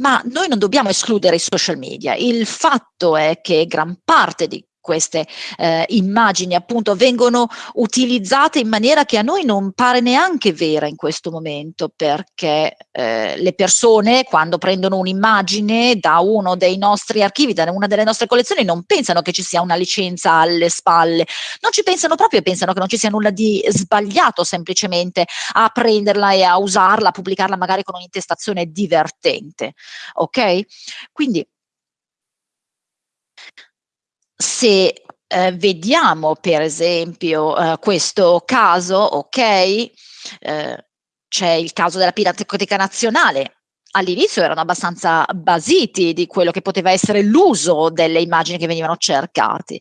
ma noi non dobbiamo escludere i social media. Il fatto è che gran parte di queste eh, immagini appunto vengono utilizzate in maniera che a noi non pare neanche vera in questo momento perché eh, le persone quando prendono un'immagine da uno dei nostri archivi, da una delle nostre collezioni non pensano che ci sia una licenza alle spalle, non ci pensano proprio e pensano che non ci sia nulla di sbagliato semplicemente a prenderla e a usarla, a pubblicarla magari con un'intestazione divertente, ok? Quindi se eh, vediamo per esempio eh, questo caso, ok, eh, c'è il caso della Pinacoteca Nazionale, all'inizio erano abbastanza basiti di quello che poteva essere l'uso delle immagini che venivano cercate.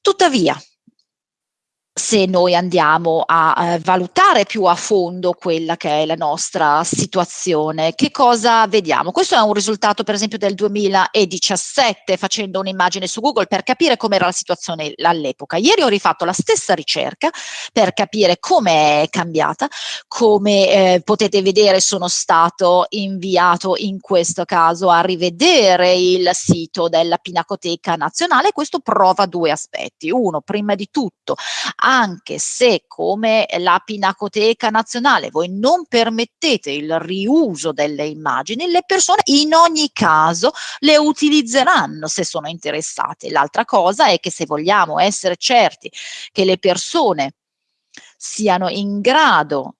Tuttavia, se noi andiamo a eh, valutare più a fondo quella che è la nostra situazione, che cosa vediamo? Questo è un risultato per esempio del 2017 facendo un'immagine su Google per capire com'era la situazione all'epoca. Ieri ho rifatto la stessa ricerca per capire come è cambiata, come eh, potete vedere sono stato inviato in questo caso a rivedere il sito della Pinacoteca Nazionale, questo prova due aspetti. Uno, prima di tutto, anche se come la Pinacoteca Nazionale voi non permettete il riuso delle immagini, le persone in ogni caso le utilizzeranno se sono interessate. L'altra cosa è che se vogliamo essere certi che le persone siano in grado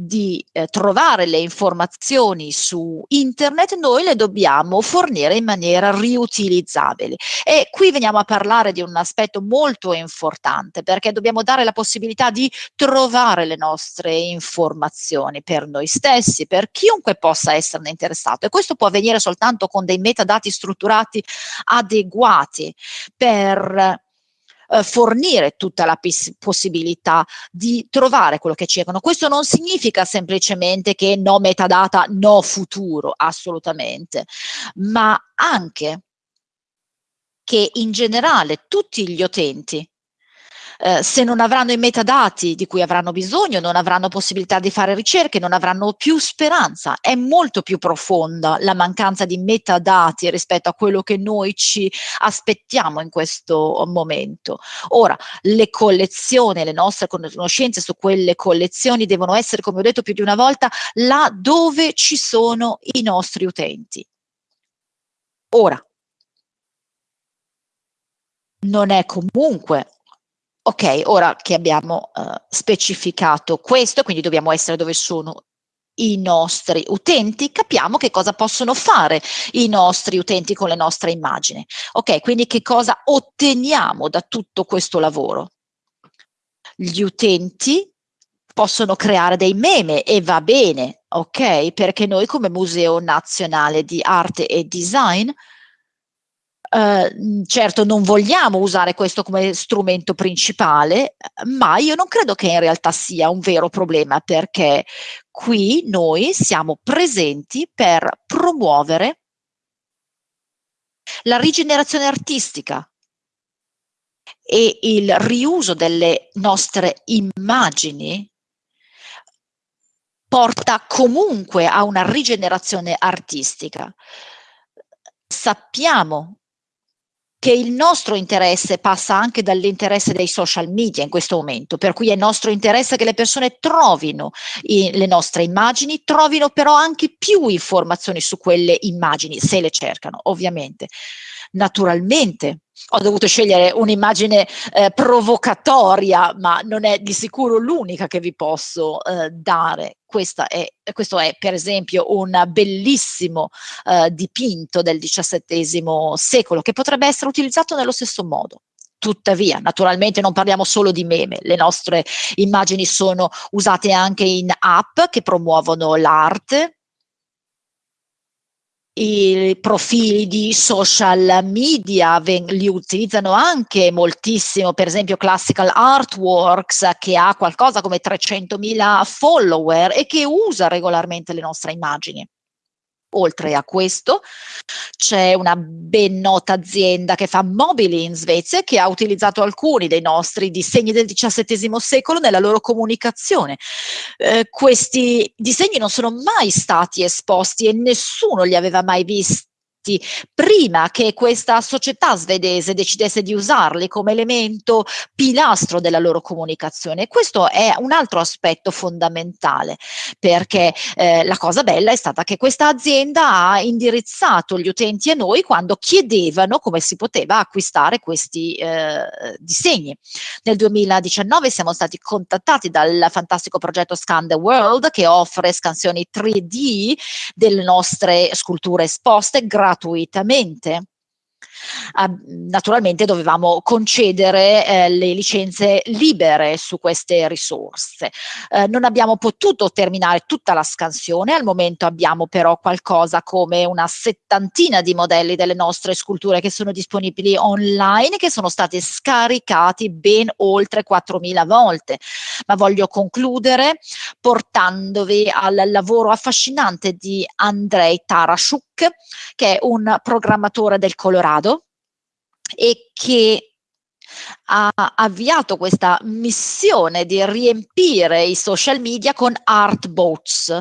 di eh, trovare le informazioni su internet, noi le dobbiamo fornire in maniera riutilizzabile. E qui veniamo a parlare di un aspetto molto importante perché dobbiamo dare la possibilità di trovare le nostre informazioni per noi stessi, per chiunque possa esserne interessato e questo può avvenire soltanto con dei metadati strutturati adeguati per eh, fornire tutta la possibilità di trovare quello che cercano. Questo non significa semplicemente che no metadata, no futuro, assolutamente, ma anche che in generale tutti gli utenti eh, se non avranno i metadati di cui avranno bisogno, non avranno possibilità di fare ricerche, non avranno più speranza. È molto più profonda la mancanza di metadati rispetto a quello che noi ci aspettiamo in questo momento. Ora, le collezioni, le nostre conoscenze su quelle collezioni devono essere, come ho detto più di una volta, là dove ci sono i nostri utenti. Ora, non è comunque Ok, ora che abbiamo uh, specificato questo, quindi dobbiamo essere dove sono i nostri utenti, capiamo che cosa possono fare i nostri utenti con le nostre immagini. Ok, quindi che cosa otteniamo da tutto questo lavoro? Gli utenti possono creare dei meme e va bene, ok? Perché noi come Museo Nazionale di Arte e Design Uh, certo non vogliamo usare questo come strumento principale, ma io non credo che in realtà sia un vero problema perché qui noi siamo presenti per promuovere la rigenerazione artistica e il riuso delle nostre immagini porta comunque a una rigenerazione artistica. Sappiamo che il nostro interesse passa anche dall'interesse dei social media in questo momento, per cui è nostro interesse che le persone trovino i, le nostre immagini, trovino però anche più informazioni su quelle immagini, se le cercano, ovviamente. Naturalmente ho dovuto scegliere un'immagine eh, provocatoria, ma non è di sicuro l'unica che vi posso eh, dare. È, questo è per esempio un bellissimo eh, dipinto del XVII secolo che potrebbe essere utilizzato nello stesso modo. Tuttavia, naturalmente non parliamo solo di meme, le nostre immagini sono usate anche in app che promuovono l'arte, i profili di social media li utilizzano anche moltissimo, per esempio Classical Artworks che ha qualcosa come 300.000 follower e che usa regolarmente le nostre immagini. Oltre a questo c'è una ben nota azienda che fa mobili in Svezia che ha utilizzato alcuni dei nostri disegni del XVII secolo nella loro comunicazione. Eh, questi disegni non sono mai stati esposti e nessuno li aveva mai visti progetti prima che questa società svedese decidesse di usarli come elemento pilastro della loro comunicazione. Questo è un altro aspetto fondamentale perché eh, la cosa bella è stata che questa azienda ha indirizzato gli utenti a noi quando chiedevano come si poteva acquistare questi eh, disegni. Nel 2019 siamo stati contattati dal fantastico progetto Scan the World che offre scansioni 3D delle nostre sculture esposte gratuitamente gratuitamente. Uh, naturalmente dovevamo concedere eh, le licenze libere su queste risorse. Uh, non abbiamo potuto terminare tutta la scansione, al momento abbiamo però qualcosa come una settantina di modelli delle nostre sculture che sono disponibili online che sono stati scaricati ben oltre 4.000 volte. Ma voglio concludere portandovi al lavoro affascinante di Andrei Tarashuk che è un programmatore del Colorado e che ha avviato questa missione di riempire i social media con art boats,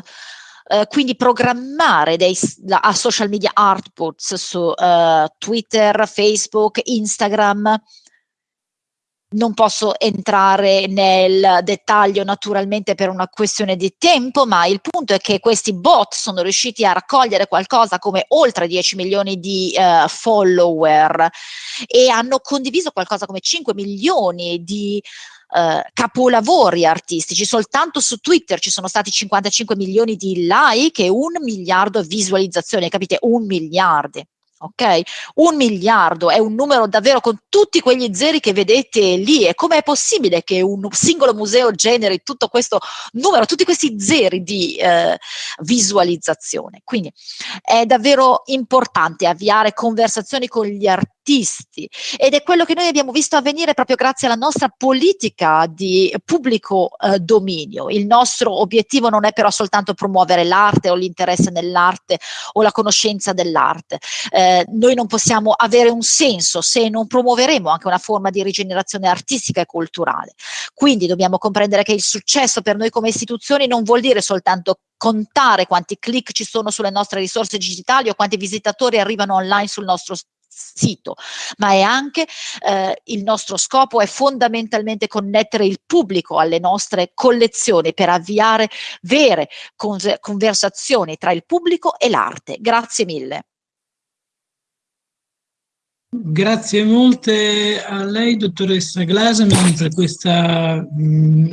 Uh, quindi programmare dei a social media art boats su uh, Twitter, Facebook, Instagram, non posso entrare nel dettaglio naturalmente per una questione di tempo, ma il punto è che questi bot sono riusciti a raccogliere qualcosa come oltre 10 milioni di uh, follower e hanno condiviso qualcosa come 5 milioni di Uh, capolavori artistici. Soltanto su Twitter ci sono stati 55 milioni di like e un miliardo di visualizzazioni, capite? Un miliardo ok? Un miliardo è un numero davvero con tutti quegli zeri che vedete lì e com'è possibile che un singolo museo generi tutto questo numero, tutti questi zeri di eh, visualizzazione? Quindi è davvero importante avviare conversazioni con gli artisti artisti ed è quello che noi abbiamo visto avvenire proprio grazie alla nostra politica di pubblico eh, dominio. Il nostro obiettivo non è però soltanto promuovere l'arte o l'interesse nell'arte o la conoscenza dell'arte. Eh, noi non possiamo avere un senso se non promuoveremo anche una forma di rigenerazione artistica e culturale. Quindi dobbiamo comprendere che il successo per noi come istituzioni non vuol dire soltanto contare quanti click ci sono sulle nostre risorse digitali o quanti visitatori arrivano online sul nostro sito, ma è anche eh, il nostro scopo è fondamentalmente connettere il pubblico alle nostre collezioni per avviare vere conversazioni tra il pubblico e l'arte. Grazie mille. Grazie molte a lei, dottoressa Glaseman, per questo mm,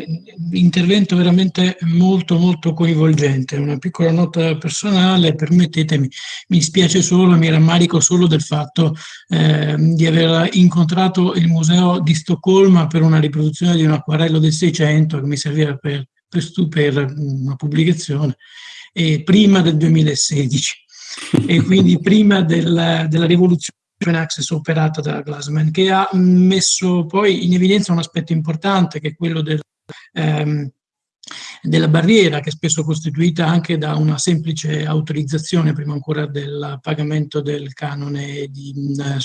intervento veramente molto molto coinvolgente. Una piccola nota personale, permettetemi, mi spiace solo, mi rammarico solo del fatto eh, di aver incontrato il museo di Stoccolma per una riproduzione di un acquarello del Seicento che mi serviva per, per, per una pubblicazione, e prima del 2016 e quindi prima del, della rivoluzione access operata da Glassman, che ha messo poi in evidenza un aspetto importante che è quello del, ehm, della barriera che è spesso costituita anche da una semplice autorizzazione prima ancora del pagamento del canone di,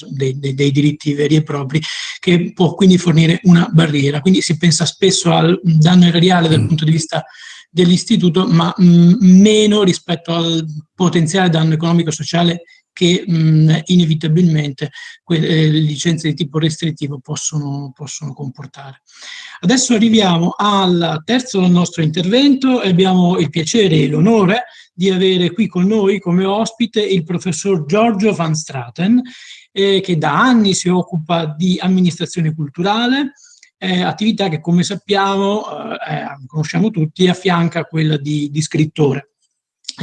dei, dei, dei, diritti veri e propri che può quindi fornire una barriera. Quindi si pensa spesso al danno erariale dal mm. punto di vista dell'istituto ma mh, meno rispetto al potenziale danno economico-sociale che mh, inevitabilmente eh, licenze di tipo restrittivo possono, possono comportare. Adesso arriviamo al terzo nostro intervento e abbiamo il piacere e l'onore di avere qui con noi come ospite il professor Giorgio Van Straten, eh, che da anni si occupa di amministrazione culturale, eh, attività che come sappiamo, eh, eh conosciamo tutti, affianca quella di, di scrittore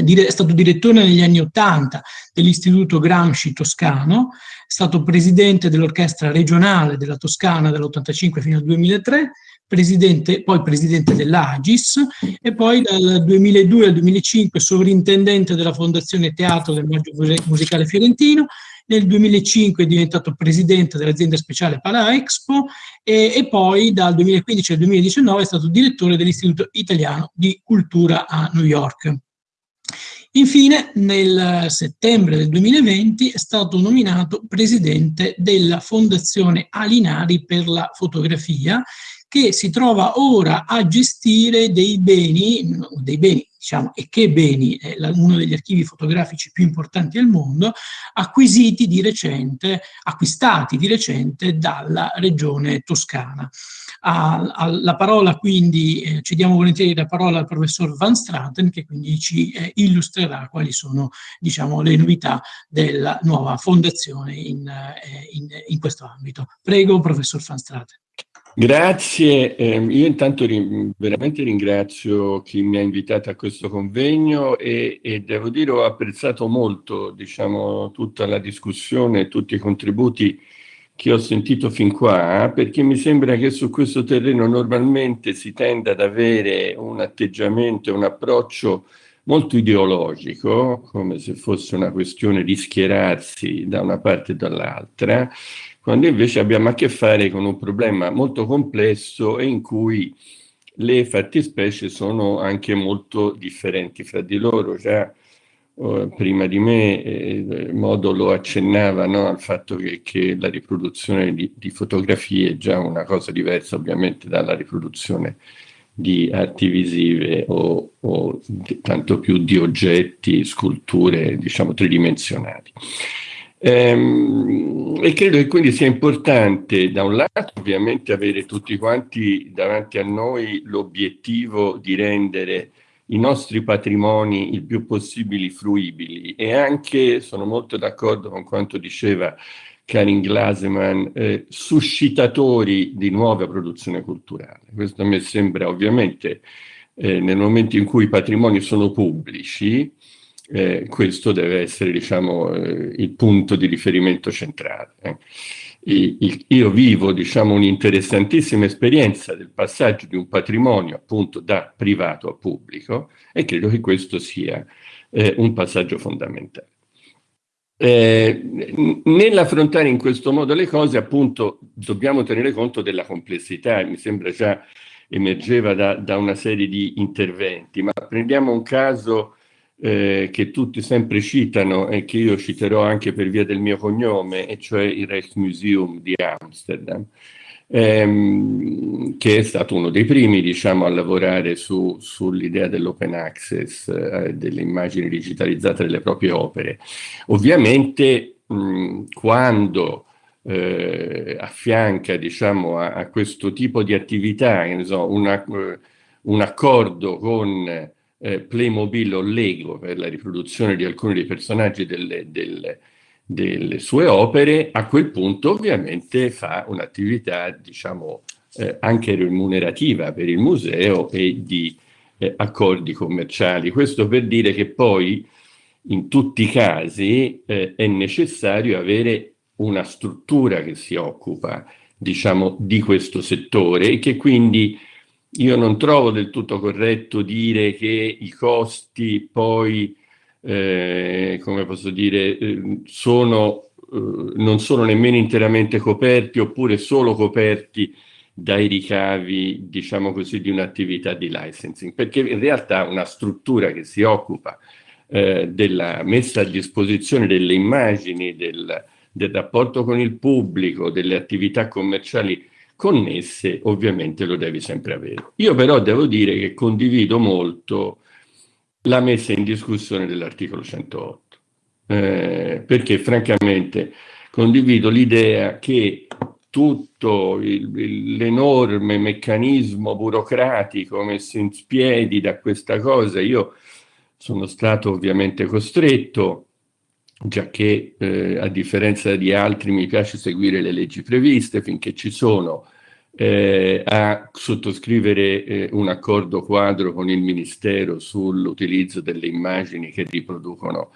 è stato direttore negli anni Ottanta dell'Istituto Gramsci Toscano, è stato presidente dell'orchestra regionale della Toscana dall'85 fino al 2003, presidente, poi presidente dell'Agis e poi dal 2002 al 2005 sovrintendente della Fondazione Teatro del Maggio Musicale Fiorentino, nel 2005 è diventato presidente dell'azienda speciale Pala Expo e, e, poi dal 2015 al 2019 è stato direttore dell'Istituto Italiano di Cultura a New York. Infine, nel settembre del 2020 è stato nominato presidente della Fondazione Alinari per la fotografia, che si trova ora a gestire dei beni, dei beni diciamo, e che beni, è uno degli archivi fotografici più importanti al mondo, acquisiti di recente, acquistati di recente dalla regione toscana. Alla parola quindi, eh, cediamo volentieri la parola al professor Van Straten che quindi ci eh, illustrerà quali sono diciamo, le novità della nuova fondazione in, eh, in, in questo ambito. Prego professor Van Straten. Grazie, eh, io intanto ri veramente ringrazio chi mi ha invitato a questo convegno e, e devo dire ho apprezzato molto diciamo, tutta la discussione e tutti i contributi che ho sentito fin qua, perché mi sembra che su questo terreno normalmente si tenda ad avere un atteggiamento, un approccio molto ideologico, come se fosse una questione di schierarsi da una parte e dall'altra, quando invece abbiamo a che fare con un problema molto complesso e in cui le fattispecie sono anche molto differenti fra di loro. Già prima di me eh, Modo accennava no, al fatto che, che la riproduzione di, di, fotografie è già una cosa diversa ovviamente dalla riproduzione di arti visive o, o tanto più di oggetti, sculture diciamo tridimensionali. Ehm, e credo che quindi sia importante da un lato ovviamente avere tutti quanti davanti a noi l'obiettivo di rendere i nostri patrimoni il più possibile fruibili e anche, sono molto d'accordo con quanto diceva Karin Glaseman, eh, suscitatori di nuova produzione culturale. Questo mi sembra ovviamente eh, nel momento in cui i patrimoni sono pubblici, eh, questo deve essere diciamo, eh, il punto di riferimento centrale. Io vivo diciamo, un'interessantissima esperienza del passaggio di un patrimonio appunto da privato a pubblico e credo che questo sia eh, un passaggio fondamentale. Eh, nell'affrontare in questo modo le cose, appunto, dobbiamo tenere conto della complessità, mi sembra già emergeva da, da una serie di interventi, ma prendiamo un caso eh, che tutti sempre citano e che io citerò anche per via del mio cognome, e cioè il Rijksmuseum di Amsterdam ehm, che è stato uno dei primi diciamo, a lavorare su, sull'idea dell'open access, eh, delle immagini digitalizzate delle proprie opere. Ovviamente mh, quando eh, affianca diciamo, a, a, questo tipo di attività so, una, uh, un accordo con eh, Playmobil o Lego per la riproduzione di alcuni dei personaggi delle, delle delle sue opere, a quel punto ovviamente fa un'attività, diciamo, eh, anche remunerativa per il museo e di eh, accordi commerciali. Questo per dire che poi in tutti i casi eh, è necessario avere una struttura che si occupa, diciamo, di questo settore e che quindi io non trovo del tutto corretto dire che i costi poi eh, come posso dire, eh, sono, eh, non sono nemmeno interamente coperti oppure solo coperti dai ricavi, diciamo così, di un'attività di licensing, perché in realtà una struttura che si occupa eh, della messa a disposizione delle immagini, del, del rapporto con il pubblico, delle attività commerciali connesse, ovviamente lo devi sempre avere. Io però devo dire che condivido molto la messa in discussione dell'articolo 108, eh, perché francamente condivido l'idea che tutto l'enorme meccanismo burocratico messo in piedi da questa cosa, io sono stato ovviamente costretto, già che eh, a differenza di altri mi piace seguire le leggi previste finché ci sono, eh, a sottoscrivere eh, un accordo quadro con il Ministero sull'utilizzo delle immagini che riproducono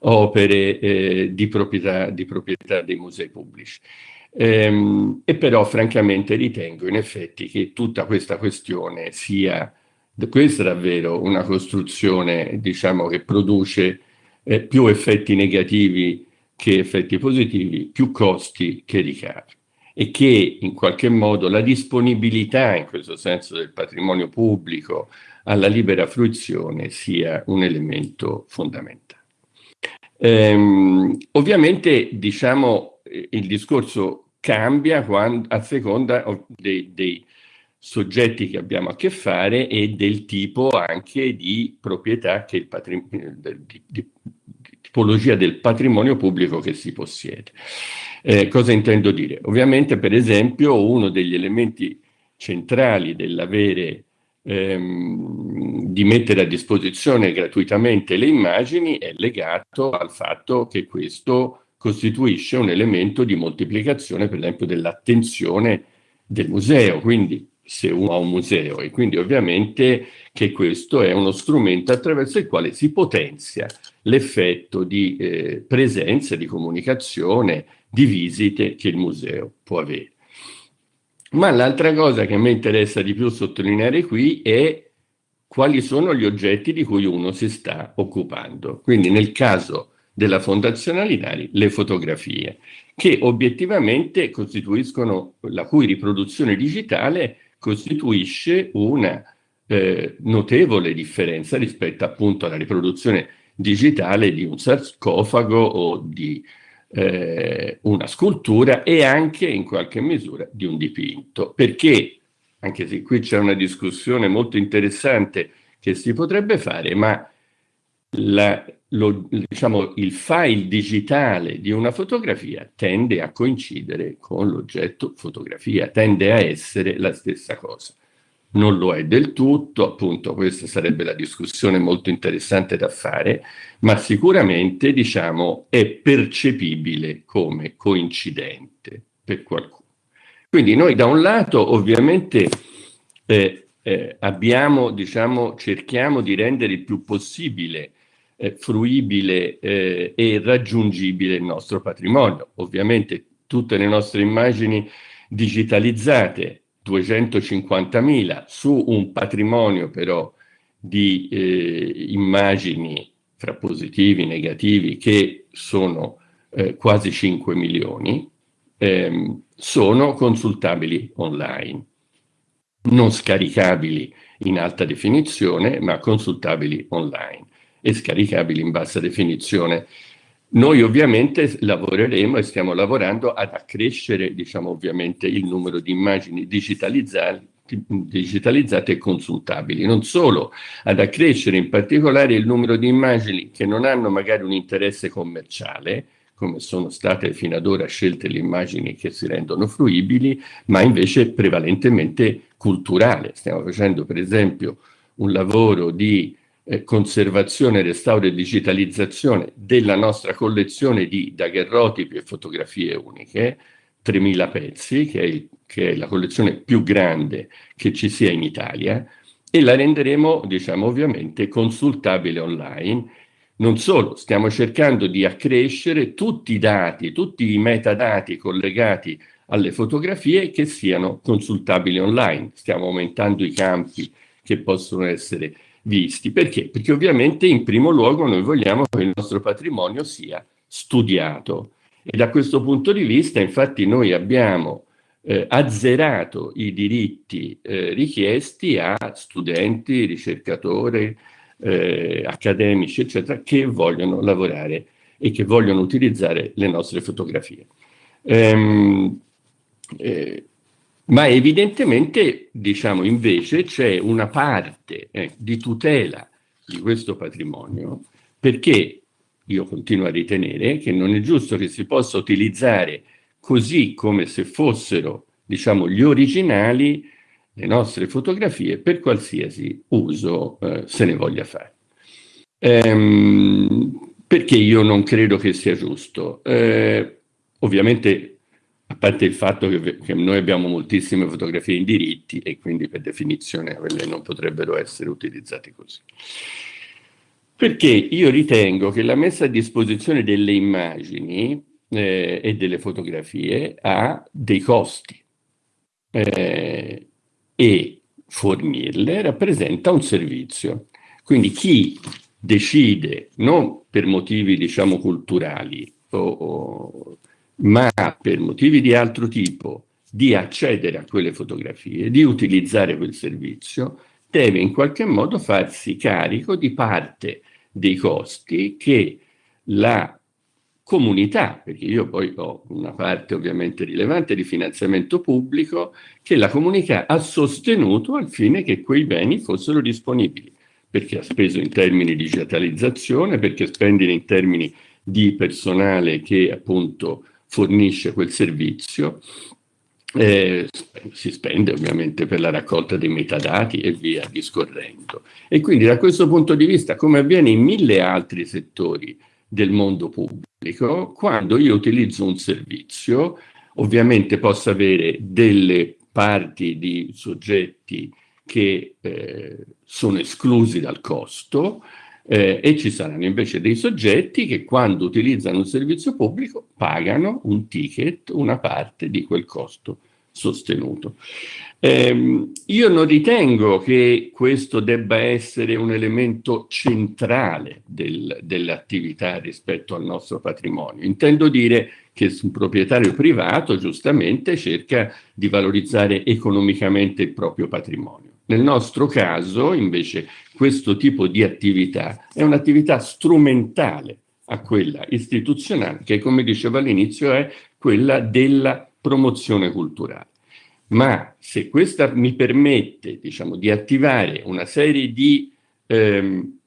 opere eh, di, proprietà, di, proprietà, dei musei pubblici. Ehm, e però francamente ritengo in effetti che tutta questa questione sia, questa è davvero una costruzione diciamo, che produce eh, più effetti negativi che effetti positivi, più costi che ricavi e che in qualche modo la disponibilità in questo senso del patrimonio pubblico alla libera fruizione sia un elemento fondamentale. Ehm, ovviamente diciamo il discorso cambia quando, a seconda dei, dei soggetti che abbiamo a che fare e del tipo anche di proprietà che il di, di tipologia del patrimonio pubblico che si possiede. Eh, cosa intendo dire? Ovviamente, per esempio, uno degli elementi centrali dell'avere ehm, di mettere a disposizione gratuitamente le immagini è legato al fatto che questo costituisce un elemento di moltiplicazione, per esempio, dell'attenzione del museo. Quindi se uno ha un museo e quindi ovviamente che questo è uno strumento attraverso il quale si potenzia l'effetto di eh, presenza, di comunicazione, di visite che il museo può avere. Ma l'altra cosa che a me interessa di più sottolineare qui è quali sono gli oggetti di cui uno si sta occupando. Quindi nel caso della Fondazione Alinari, le fotografie, che obiettivamente costituiscono, la cui riproduzione digitale costituisce una eh, notevole differenza rispetto appunto alla riproduzione digitale di un sarcofago o di eh, una scultura e anche in qualche misura di un dipinto, perché anche se qui c'è una discussione molto interessante che si potrebbe fare, ma la, lo, diciamo, il file digitale di una fotografia tende a coincidere con l'oggetto fotografia, tende a essere la stessa cosa non lo è del tutto, appunto questa sarebbe la discussione molto interessante da fare, ma sicuramente diciamo è percepibile come coincidente per qualcuno. Quindi noi da un lato ovviamente eh, eh, abbiamo, diciamo, cerchiamo di rendere il più possibile eh, fruibile eh, e raggiungibile il nostro patrimonio. Ovviamente tutte le nostre immagini digitalizzate 250.000 su un patrimonio però di eh, immagini fra positivi e negativi, che sono eh, quasi 5 milioni, ehm, sono consultabili online, non scaricabili in alta definizione, ma consultabili online e scaricabili in bassa definizione. Noi ovviamente lavoreremo e stiamo lavorando ad accrescere, diciamo ovviamente, il numero di immagini digitalizzate digitalizzate e consultabili, non solo ad accrescere in particolare il numero di immagini che non hanno magari un interesse commerciale, come sono state fino ad ora scelte le immagini che si rendono fruibili, ma invece prevalentemente culturale. Stiamo facendo per esempio un lavoro di eh, conservazione, restauro e digitalizzazione della nostra collezione di daguerrotipi e fotografie uniche, 3.000 pezzi, che è, che è, la collezione più grande che ci sia in Italia, e la renderemo, diciamo, ovviamente consultabile online. Non solo, stiamo cercando di accrescere tutti i dati, tutti i metadati collegati alle fotografie che siano consultabili online. Stiamo aumentando i campi che possono essere visti. Perché? Perché ovviamente in primo luogo noi vogliamo che il nostro patrimonio sia studiato, e da questo punto di vista, infatti, noi abbiamo eh, azzerato i diritti eh, richiesti a studenti, ricercatori, eh, accademici, eccetera, che vogliono lavorare e che vogliono utilizzare le nostre fotografie. Ehm, eh, ma evidentemente, diciamo, invece c'è una parte eh, di tutela di questo patrimonio perché io continuo a ritenere che non è giusto che si possa utilizzare così come se fossero, diciamo, gli originali le nostre fotografie per qualsiasi uso eh, se ne voglia fare. Ehm, perché io non credo che sia giusto? Eh, ovviamente, a parte il fatto che, che, noi abbiamo moltissime fotografie in diritti e quindi per definizione quelle non potrebbero essere utilizzate così. Perché io ritengo che la messa a disposizione delle immagini eh, e delle fotografie ha dei costi eh, e fornirle rappresenta un servizio. Quindi chi decide, non per motivi diciamo culturali, o, o, ma per motivi di altro tipo, di accedere a quelle fotografie, di utilizzare quel servizio, deve in qualche modo farsi carico di parte dei costi che la comunità, perché io poi ho una parte ovviamente rilevante di finanziamento pubblico, che la comunità ha sostenuto al fine che quei beni fossero disponibili, perché ha speso in termini di digitalizzazione, perché spende in termini di personale che appunto fornisce quel servizio eh, si spende ovviamente per la raccolta dei metadati e via discorrendo. E quindi da questo punto di vista, come avviene in mille altri settori del mondo pubblico, quando io utilizzo un servizio, ovviamente posso avere delle parti di soggetti che eh, sono esclusi dal costo eh, e ci saranno invece dei soggetti che quando utilizzano un servizio pubblico pagano un ticket, una parte di quel costo sostenuto. Eh, io non ritengo che questo debba essere un elemento centrale del, dell'attività rispetto al nostro patrimonio. Intendo dire che un proprietario privato giustamente cerca di valorizzare economicamente il proprio patrimonio. Nel nostro caso, invece, questo tipo di attività è un'attività strumentale a quella istituzionale, che come dicevo all'inizio è quella della promozione culturale. Ma se questa mi permette diciamo, di attivare una serie di ehm,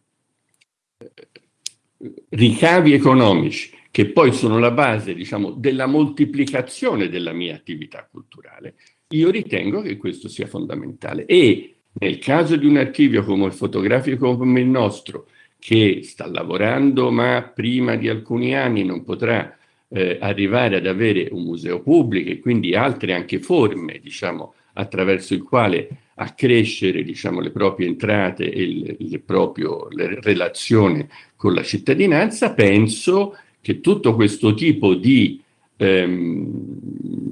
ricavi economici che poi sono la base diciamo, della moltiplicazione della mia attività culturale, io ritengo che questo sia fondamentale. E nel caso di un archivio come il fotografico come il nostro, che sta lavorando ma prima di alcuni anni non potrà eh, arrivare ad avere un museo pubblico e quindi altre anche forme, diciamo, attraverso il quale accrescere diciamo, le proprie entrate e le, le, proprio, le relazioni con la cittadinanza, penso che tutto questo tipo di ehm,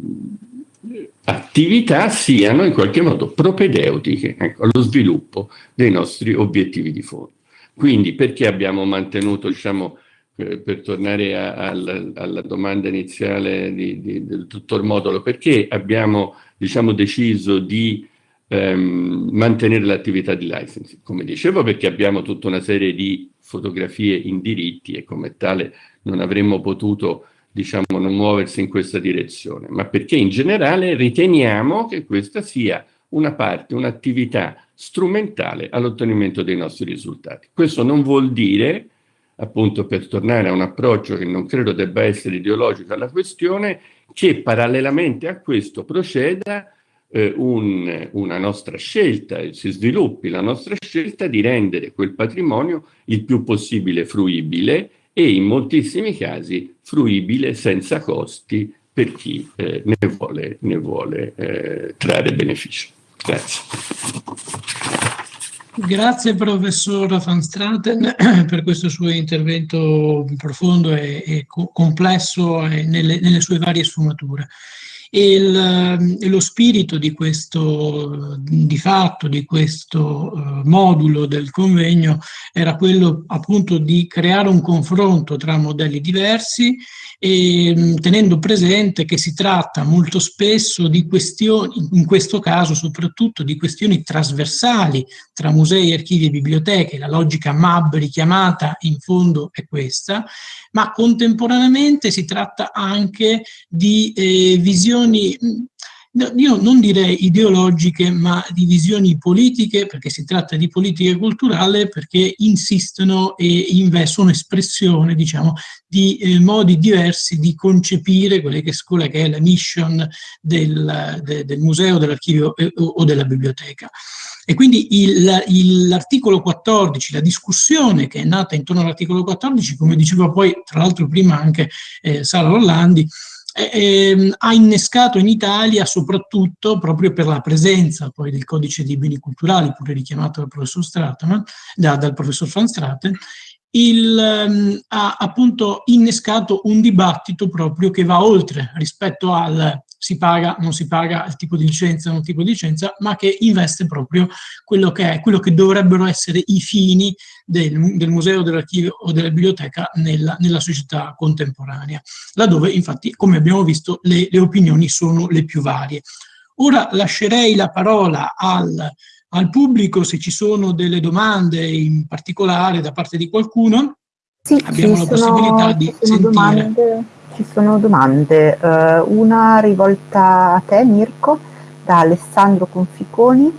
attività siano in qualche modo propedeutiche ecco, allo sviluppo dei nostri obiettivi di fondo. Quindi perché abbiamo mantenuto, diciamo, eh, per tornare a, a, alla, domanda iniziale di, di, del dottor Modolo, perché abbiamo diciamo, deciso di ehm, mantenere l'attività di licensing? Come dicevo, perché abbiamo tutta una serie di fotografie in diritti e come tale non avremmo potuto diciamo, non muoversi in questa direzione, ma perché in generale riteniamo che questa sia una parte, un'attività strumentale all'ottenimento dei nostri risultati. Questo non vuol dire appunto per tornare a un approccio che non credo debba essere ideologico alla questione, che parallelamente a questo proceda eh, un, una nostra scelta, si sviluppi la nostra scelta di rendere quel patrimonio il più possibile fruibile e in moltissimi casi fruibile senza costi per chi eh, ne vuole, ne vuole eh, trarre beneficio. Grazie. Grazie professor Van Straten per questo suo intervento profondo e, e complesso nelle, nelle, sue varie sfumature. Il, e, lo spirito di questo, di fatto, di questo uh, modulo del convegno era quello appunto di creare un confronto tra modelli diversi e mm, tenendo presente che si tratta molto spesso di questioni, in questo caso soprattutto di questioni trasversali tra musei, archivi e biblioteche, la logica MAB richiamata in fondo è questa, ma contemporaneamente si tratta anche di eh, visioni mm, io non direi ideologiche, ma di visioni politiche, perché si tratta di politica culturale, perché insistono e sono espressione, diciamo, di eh, modi diversi di concepire quella che, quella che è la mission del, de, del museo, dell'archivio eh, o della biblioteca. E quindi l'articolo 14, la discussione che è nata intorno all'articolo 14, come diceva poi tra l'altro prima anche eh, Sara Rolandi, eh, ha innescato in Italia soprattutto proprio per la presenza poi del codice dei beni culturali, pure richiamato dal professor Strateman, da, dal professor Van Straten, il, um, ha appunto innescato un dibattito proprio che va oltre rispetto al si paga, non si paga, il tipo di licenza, non tipo di licenza, ma che investe proprio quello che, è, quello che dovrebbero essere i fini del, del museo, dell'archivio o della biblioteca nella, nella, società contemporanea, laddove infatti, come abbiamo visto, le, le opinioni sono le più varie. Ora lascerei la parola al, al pubblico se ci sono delle domande in particolare da parte di qualcuno. Sì, abbiamo la possibilità di sentire. Domande ci sono domande, uh, una rivolta a te Mirko, da Alessandro Conficoni,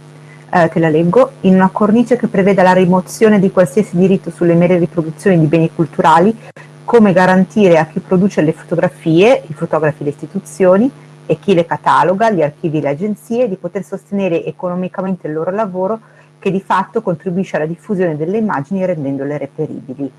eh, te la leggo, in una cornice che preveda la rimozione di qualsiasi diritto sulle mere riproduzioni di beni culturali, come garantire a chi produce le fotografie, i fotografi le istituzioni, e chi le cataloga, gli archivi e le agenzie, di poter sostenere economicamente il loro lavoro che di fatto contribuisce alla diffusione delle immagini rendendole reperibili.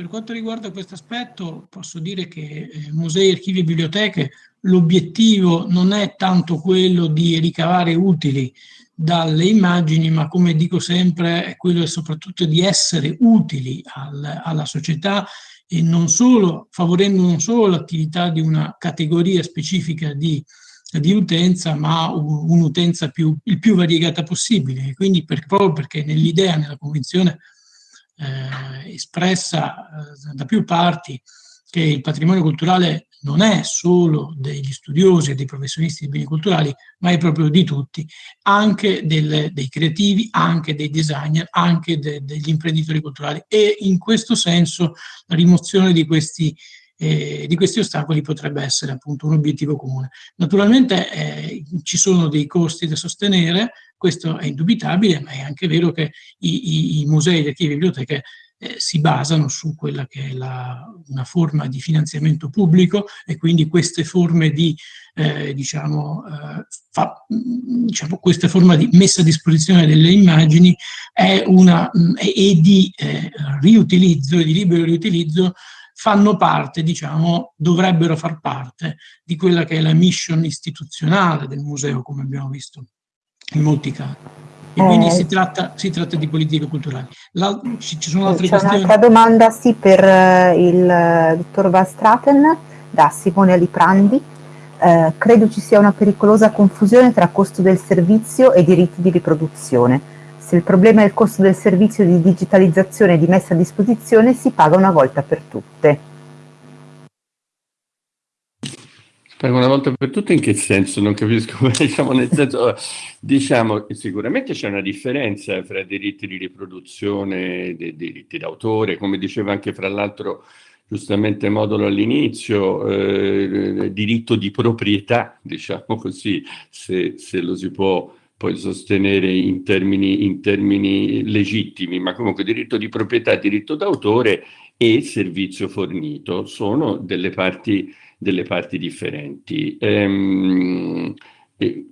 Per quanto riguarda questo aspetto posso dire che eh, musei, archivi e biblioteche l'obiettivo non è tanto quello di ricavare utili dalle immagini, ma come dico sempre è quello soprattutto di essere utili al, alla società e non solo, favorendo non solo l'attività di una categoria specifica di, di utenza, ma un'utenza il più variegata possibile. quindi per, proprio perché nell'idea, nella convinzione eh, espressa eh, da più parti che il patrimonio culturale non è solo degli studiosi e dei professionisti di beni culturali, ma è proprio di tutti, anche del, dei creativi, anche dei designer, anche de, degli imprenditori culturali. E in questo senso la rimozione di questi, eh, di questi ostacoli potrebbe essere appunto un obiettivo comune. Naturalmente eh, ci sono dei costi da sostenere, questo è indubitabile, ma è anche vero che i, i, i musei, gli archivi e biblioteche eh, si basano su quella che è la, una forma di finanziamento pubblico e quindi queste forme di, eh, diciamo, eh, fa, diciamo, questa forma di messa a disposizione delle immagini è una, e di eh, riutilizzo, di libero riutilizzo, fanno parte, diciamo, dovrebbero far parte di quella che è la mission istituzionale del museo, come abbiamo visto in molti casi. E quindi eh, si, tratta, si, tratta, di politiche culturali. La, ci, ci, sono altre questioni? C'è un'altra domanda, sì, per uh, il uh, dottor Van Straten, da Simone Aliprandi. Uh, credo ci sia una pericolosa confusione tra costo del servizio e diritti di riproduzione. Se il problema è il costo del servizio di digitalizzazione di messa a disposizione, si paga una volta per tutte. Per una volta per tutte in che senso? Non capisco, diciamo, nel senso, diciamo sicuramente c'è una differenza fra diritti di riproduzione e diritti d'autore, come diceva anche fra l'altro giustamente Modulo all'inizio, eh, diritto di proprietà, diciamo così, se, se, lo si può poi sostenere in termini, in termini legittimi, ma comunque diritto di proprietà, diritto d'autore e servizio fornito sono delle parti delle parti differenti. Ehm, e,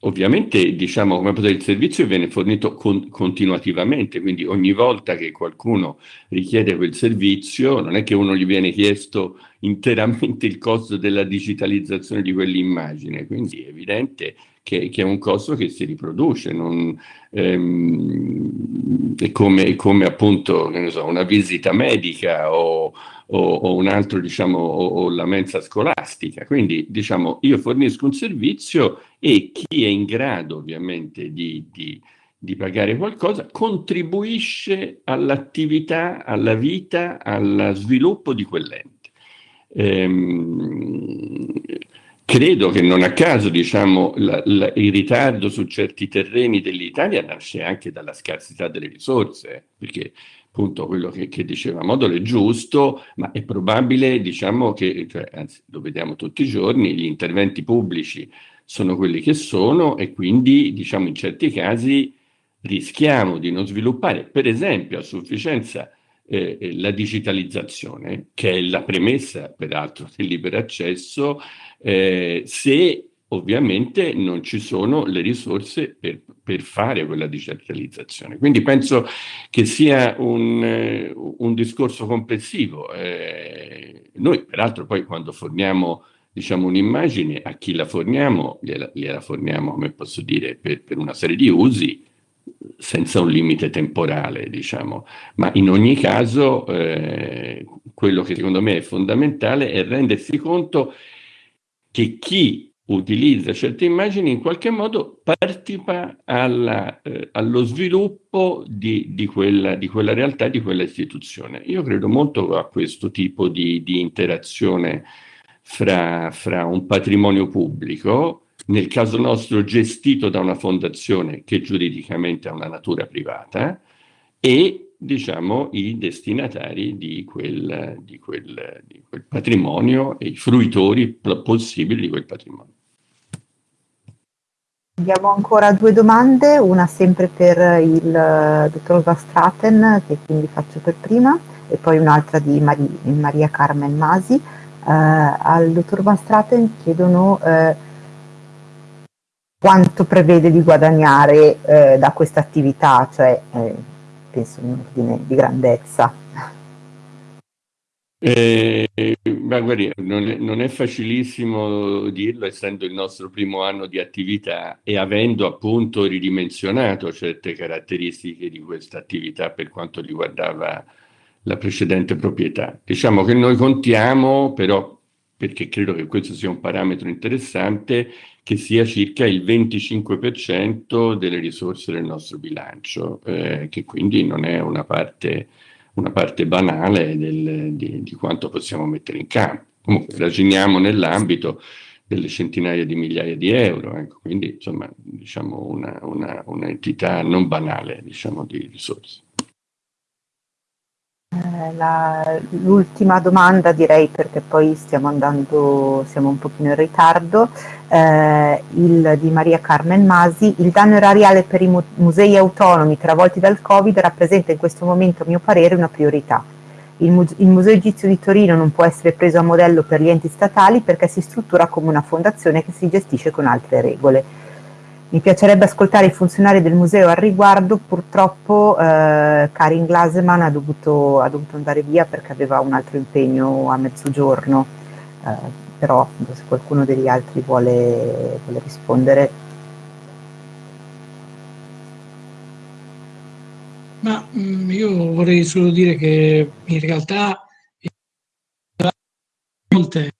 ovviamente diciamo come potete, il servizio viene fornito con, continuativamente, quindi ogni volta che qualcuno richiede quel servizio non è che uno gli viene chiesto interamente il costo della digitalizzazione di quell'immagine, quindi è evidente che, che, è un costo che si riproduce, non, ehm, è, come, è, come, appunto so, una visita medica o, o, o un altro, diciamo, o, o, la mensa scolastica. Quindi, diciamo, io fornisco un servizio e chi è in grado ovviamente di, di, di pagare qualcosa contribuisce all'attività, alla vita, allo sviluppo di quell'ente. Ehm, credo che non a caso diciamo, la, la, il ritardo su certi terreni dell'Italia nasce anche dalla scarsità delle risorse, perché appunto quello che, che diceva Modolo è giusto, ma è probabile, diciamo che, cioè, anzi lo vediamo tutti i giorni, gli interventi pubblici sono quelli che sono e quindi diciamo in certi casi rischiamo di non sviluppare per esempio a sufficienza eh, eh la digitalizzazione, che è la premessa peraltro del libero accesso, eh, se ovviamente non ci sono le risorse per, per fare quella digitalizzazione. Quindi penso che sia un, eh, un discorso complessivo. Eh, noi peraltro poi quando forniamo diciamo, un'immagine, a chi la forniamo, gliela, gliela forniamo, come posso dire, per, per, una serie di usi, senza un limite temporale, diciamo. Ma in ogni caso, eh, quello che secondo me è fondamentale è rendersi conto che chi utilizza certe immagini in qualche modo partecipa alla, eh, allo sviluppo di, di, quella, di, quella, realtà, di quella istituzione. Io credo molto a questo tipo di, di interazione fra, fra, un patrimonio pubblico, nel caso nostro gestito da una fondazione che giuridicamente ha una natura privata, e diciamo i destinatari di quel, di quel, di quel patrimonio e i fruitori possibili di quel patrimonio. Abbiamo ancora due domande, una sempre per il dottor Vastraten, che quindi faccio per prima, e poi un'altra di Mari- Maria Carmen Masi. Eh, al dottor Vastraten chiedono eh, quanto prevede di guadagnare eh, da questa attività, cioè eh, penso in ordine di grandezza. Eh, ma guardi, non è, non è, facilissimo dirlo essendo il nostro primo anno di attività e avendo appunto ridimensionato certe caratteristiche di questa attività per quanto riguardava la precedente proprietà. Diciamo che noi contiamo però, perché credo che questo sia un parametro interessante, che sia circa il 25% delle risorse del nostro bilancio, eh, che quindi non è una parte una parte banale del, di, di, quanto possiamo mettere in campo. Comunque ragioniamo nell'ambito delle centinaia di migliaia di euro, ecco, quindi insomma diciamo una, una, un'entità non banale diciamo, di risorse. Eh, l'ultima domanda direi perché poi stiamo andando, siamo un pochino in ritardo, eh, il di Maria Carmen Masi, il danno erariale per i mu musei autonomi travolti dal Covid rappresenta in questo momento a mio parere una priorità. Il, mu il Museo Egizio di Torino non può essere preso a modello per gli enti statali perché si struttura come una fondazione che si gestisce con altre regole mi piacerebbe ascoltare i funzionari del museo al riguardo, purtroppo eh, Karin Glaseman ha dovuto, ha dovuto, andare via perché aveva un altro impegno a mezzogiorno, eh, però se qualcuno degli altri vuole, vuole rispondere. Ma mh, mm, io vorrei solo dire che in realtà eh,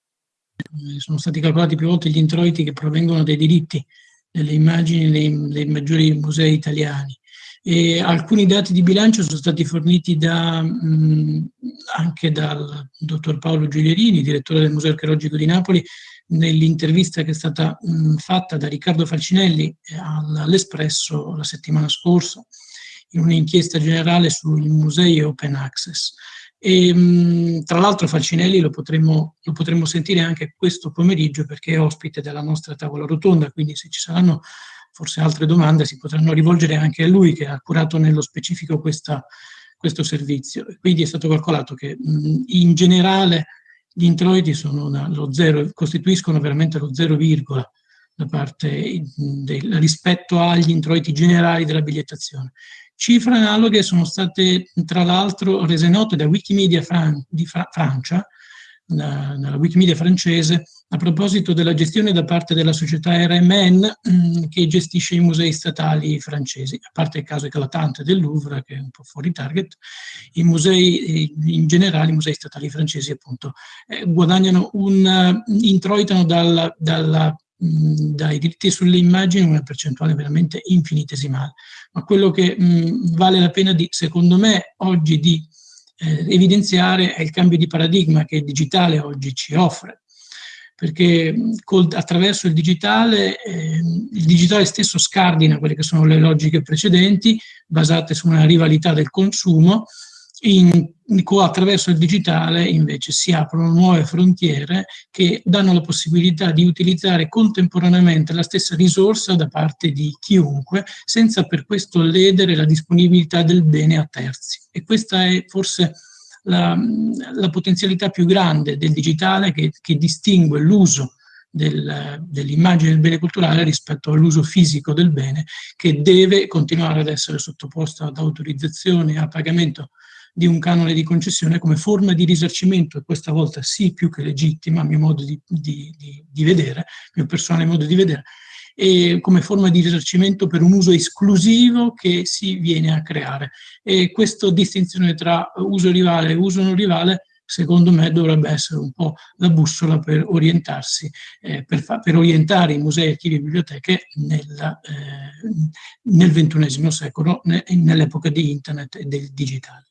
sono stati calcolati più volte gli introiti che provengono dai diritti delle immagini dei, dei maggiori musei italiani. E alcuni dati di bilancio sono stati forniti da, mh, anche dal dottor Paolo Giulierini, direttore del Museo Archeologico di Napoli, nell'intervista che è stata mh, fatta da Riccardo Falcinelli all'Espresso la settimana scorsa, in un'inchiesta generale sui musei open access. E, tra l'altro Falcinelli lo potremo, lo potremo sentire anche questo pomeriggio perché è ospite della nostra tavola rotonda, quindi se ci saranno forse altre domande si potranno rivolgere anche a lui che ha curato nello specifico questa, questo servizio. Quindi è stato calcolato che in generale gli introiti zero, costituiscono veramente lo 0, da parte del, rispetto agli introiti generali della bigliettazione. Cifre analoghe sono state tra l'altro rese note da Wikimedia Fran di Fra Francia, dalla Wikimedia francese, a proposito della gestione da parte della società RMN mm, che gestisce i musei statali francesi, a parte il caso eclatante del Louvre, che è un po' fuori target, i musei, in generale i musei statali francesi appunto, eh, guadagnano un, uh, introitano dal, dalla dai diritti sulle immagini una percentuale veramente infinitesimale. Ma quello che mh, vale la pena, di, secondo me, oggi di eh, evidenziare è il cambio di paradigma che il digitale oggi ci offre perché col, attraverso il digitale, eh, il digitale stesso scardina quelle che sono le logiche precedenti, basate su una rivalità del consumo, in, attraverso il digitale invece si aprono nuove frontiere che danno la possibilità di utilizzare contemporaneamente la stessa risorsa da parte di chiunque, senza per questo ledere la disponibilità del bene a terzi. E questa è forse la, la potenzialità più grande del digitale che, che distingue l'uso del, dell'immagine del bene culturale rispetto all'uso fisico del bene che deve continuare ad essere sottoposto ad autorizzazione e a pagamento di un canone di concessione come forma di risarcimento e questa volta sì più che legittima a mio modo di, di, di, di vedere, mio personale modo di vedere, e come forma di risarcimento per un uso esclusivo che si viene a creare. E questa distinzione tra uso rivale e uso non rivale secondo me dovrebbe essere un po' la bussola per orientarsi, eh, per, per, orientare i musei, archivi e biblioteche nella, eh, nel XXI secolo, ne, nell'epoca di internet e del digitale.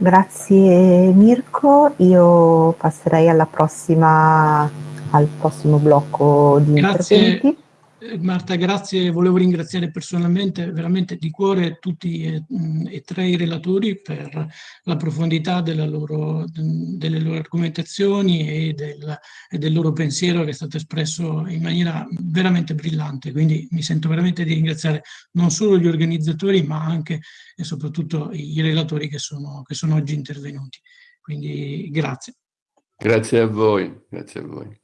Grazie Mirko, io passerei alla prossima, al prossimo blocco di Grazie. interventi. Eh, Marta, grazie. Volevo ringraziare personalmente, veramente di cuore, tutti e, e tre i relatori per la profondità loro, delle loro argomentazioni e del, e del, loro pensiero che è stato espresso in maniera veramente brillante. Quindi mi sento veramente di ringraziare non solo gli organizzatori, ma anche e soprattutto i relatori che sono, che sono oggi intervenuti. Quindi grazie. Grazie a voi. Grazie a voi.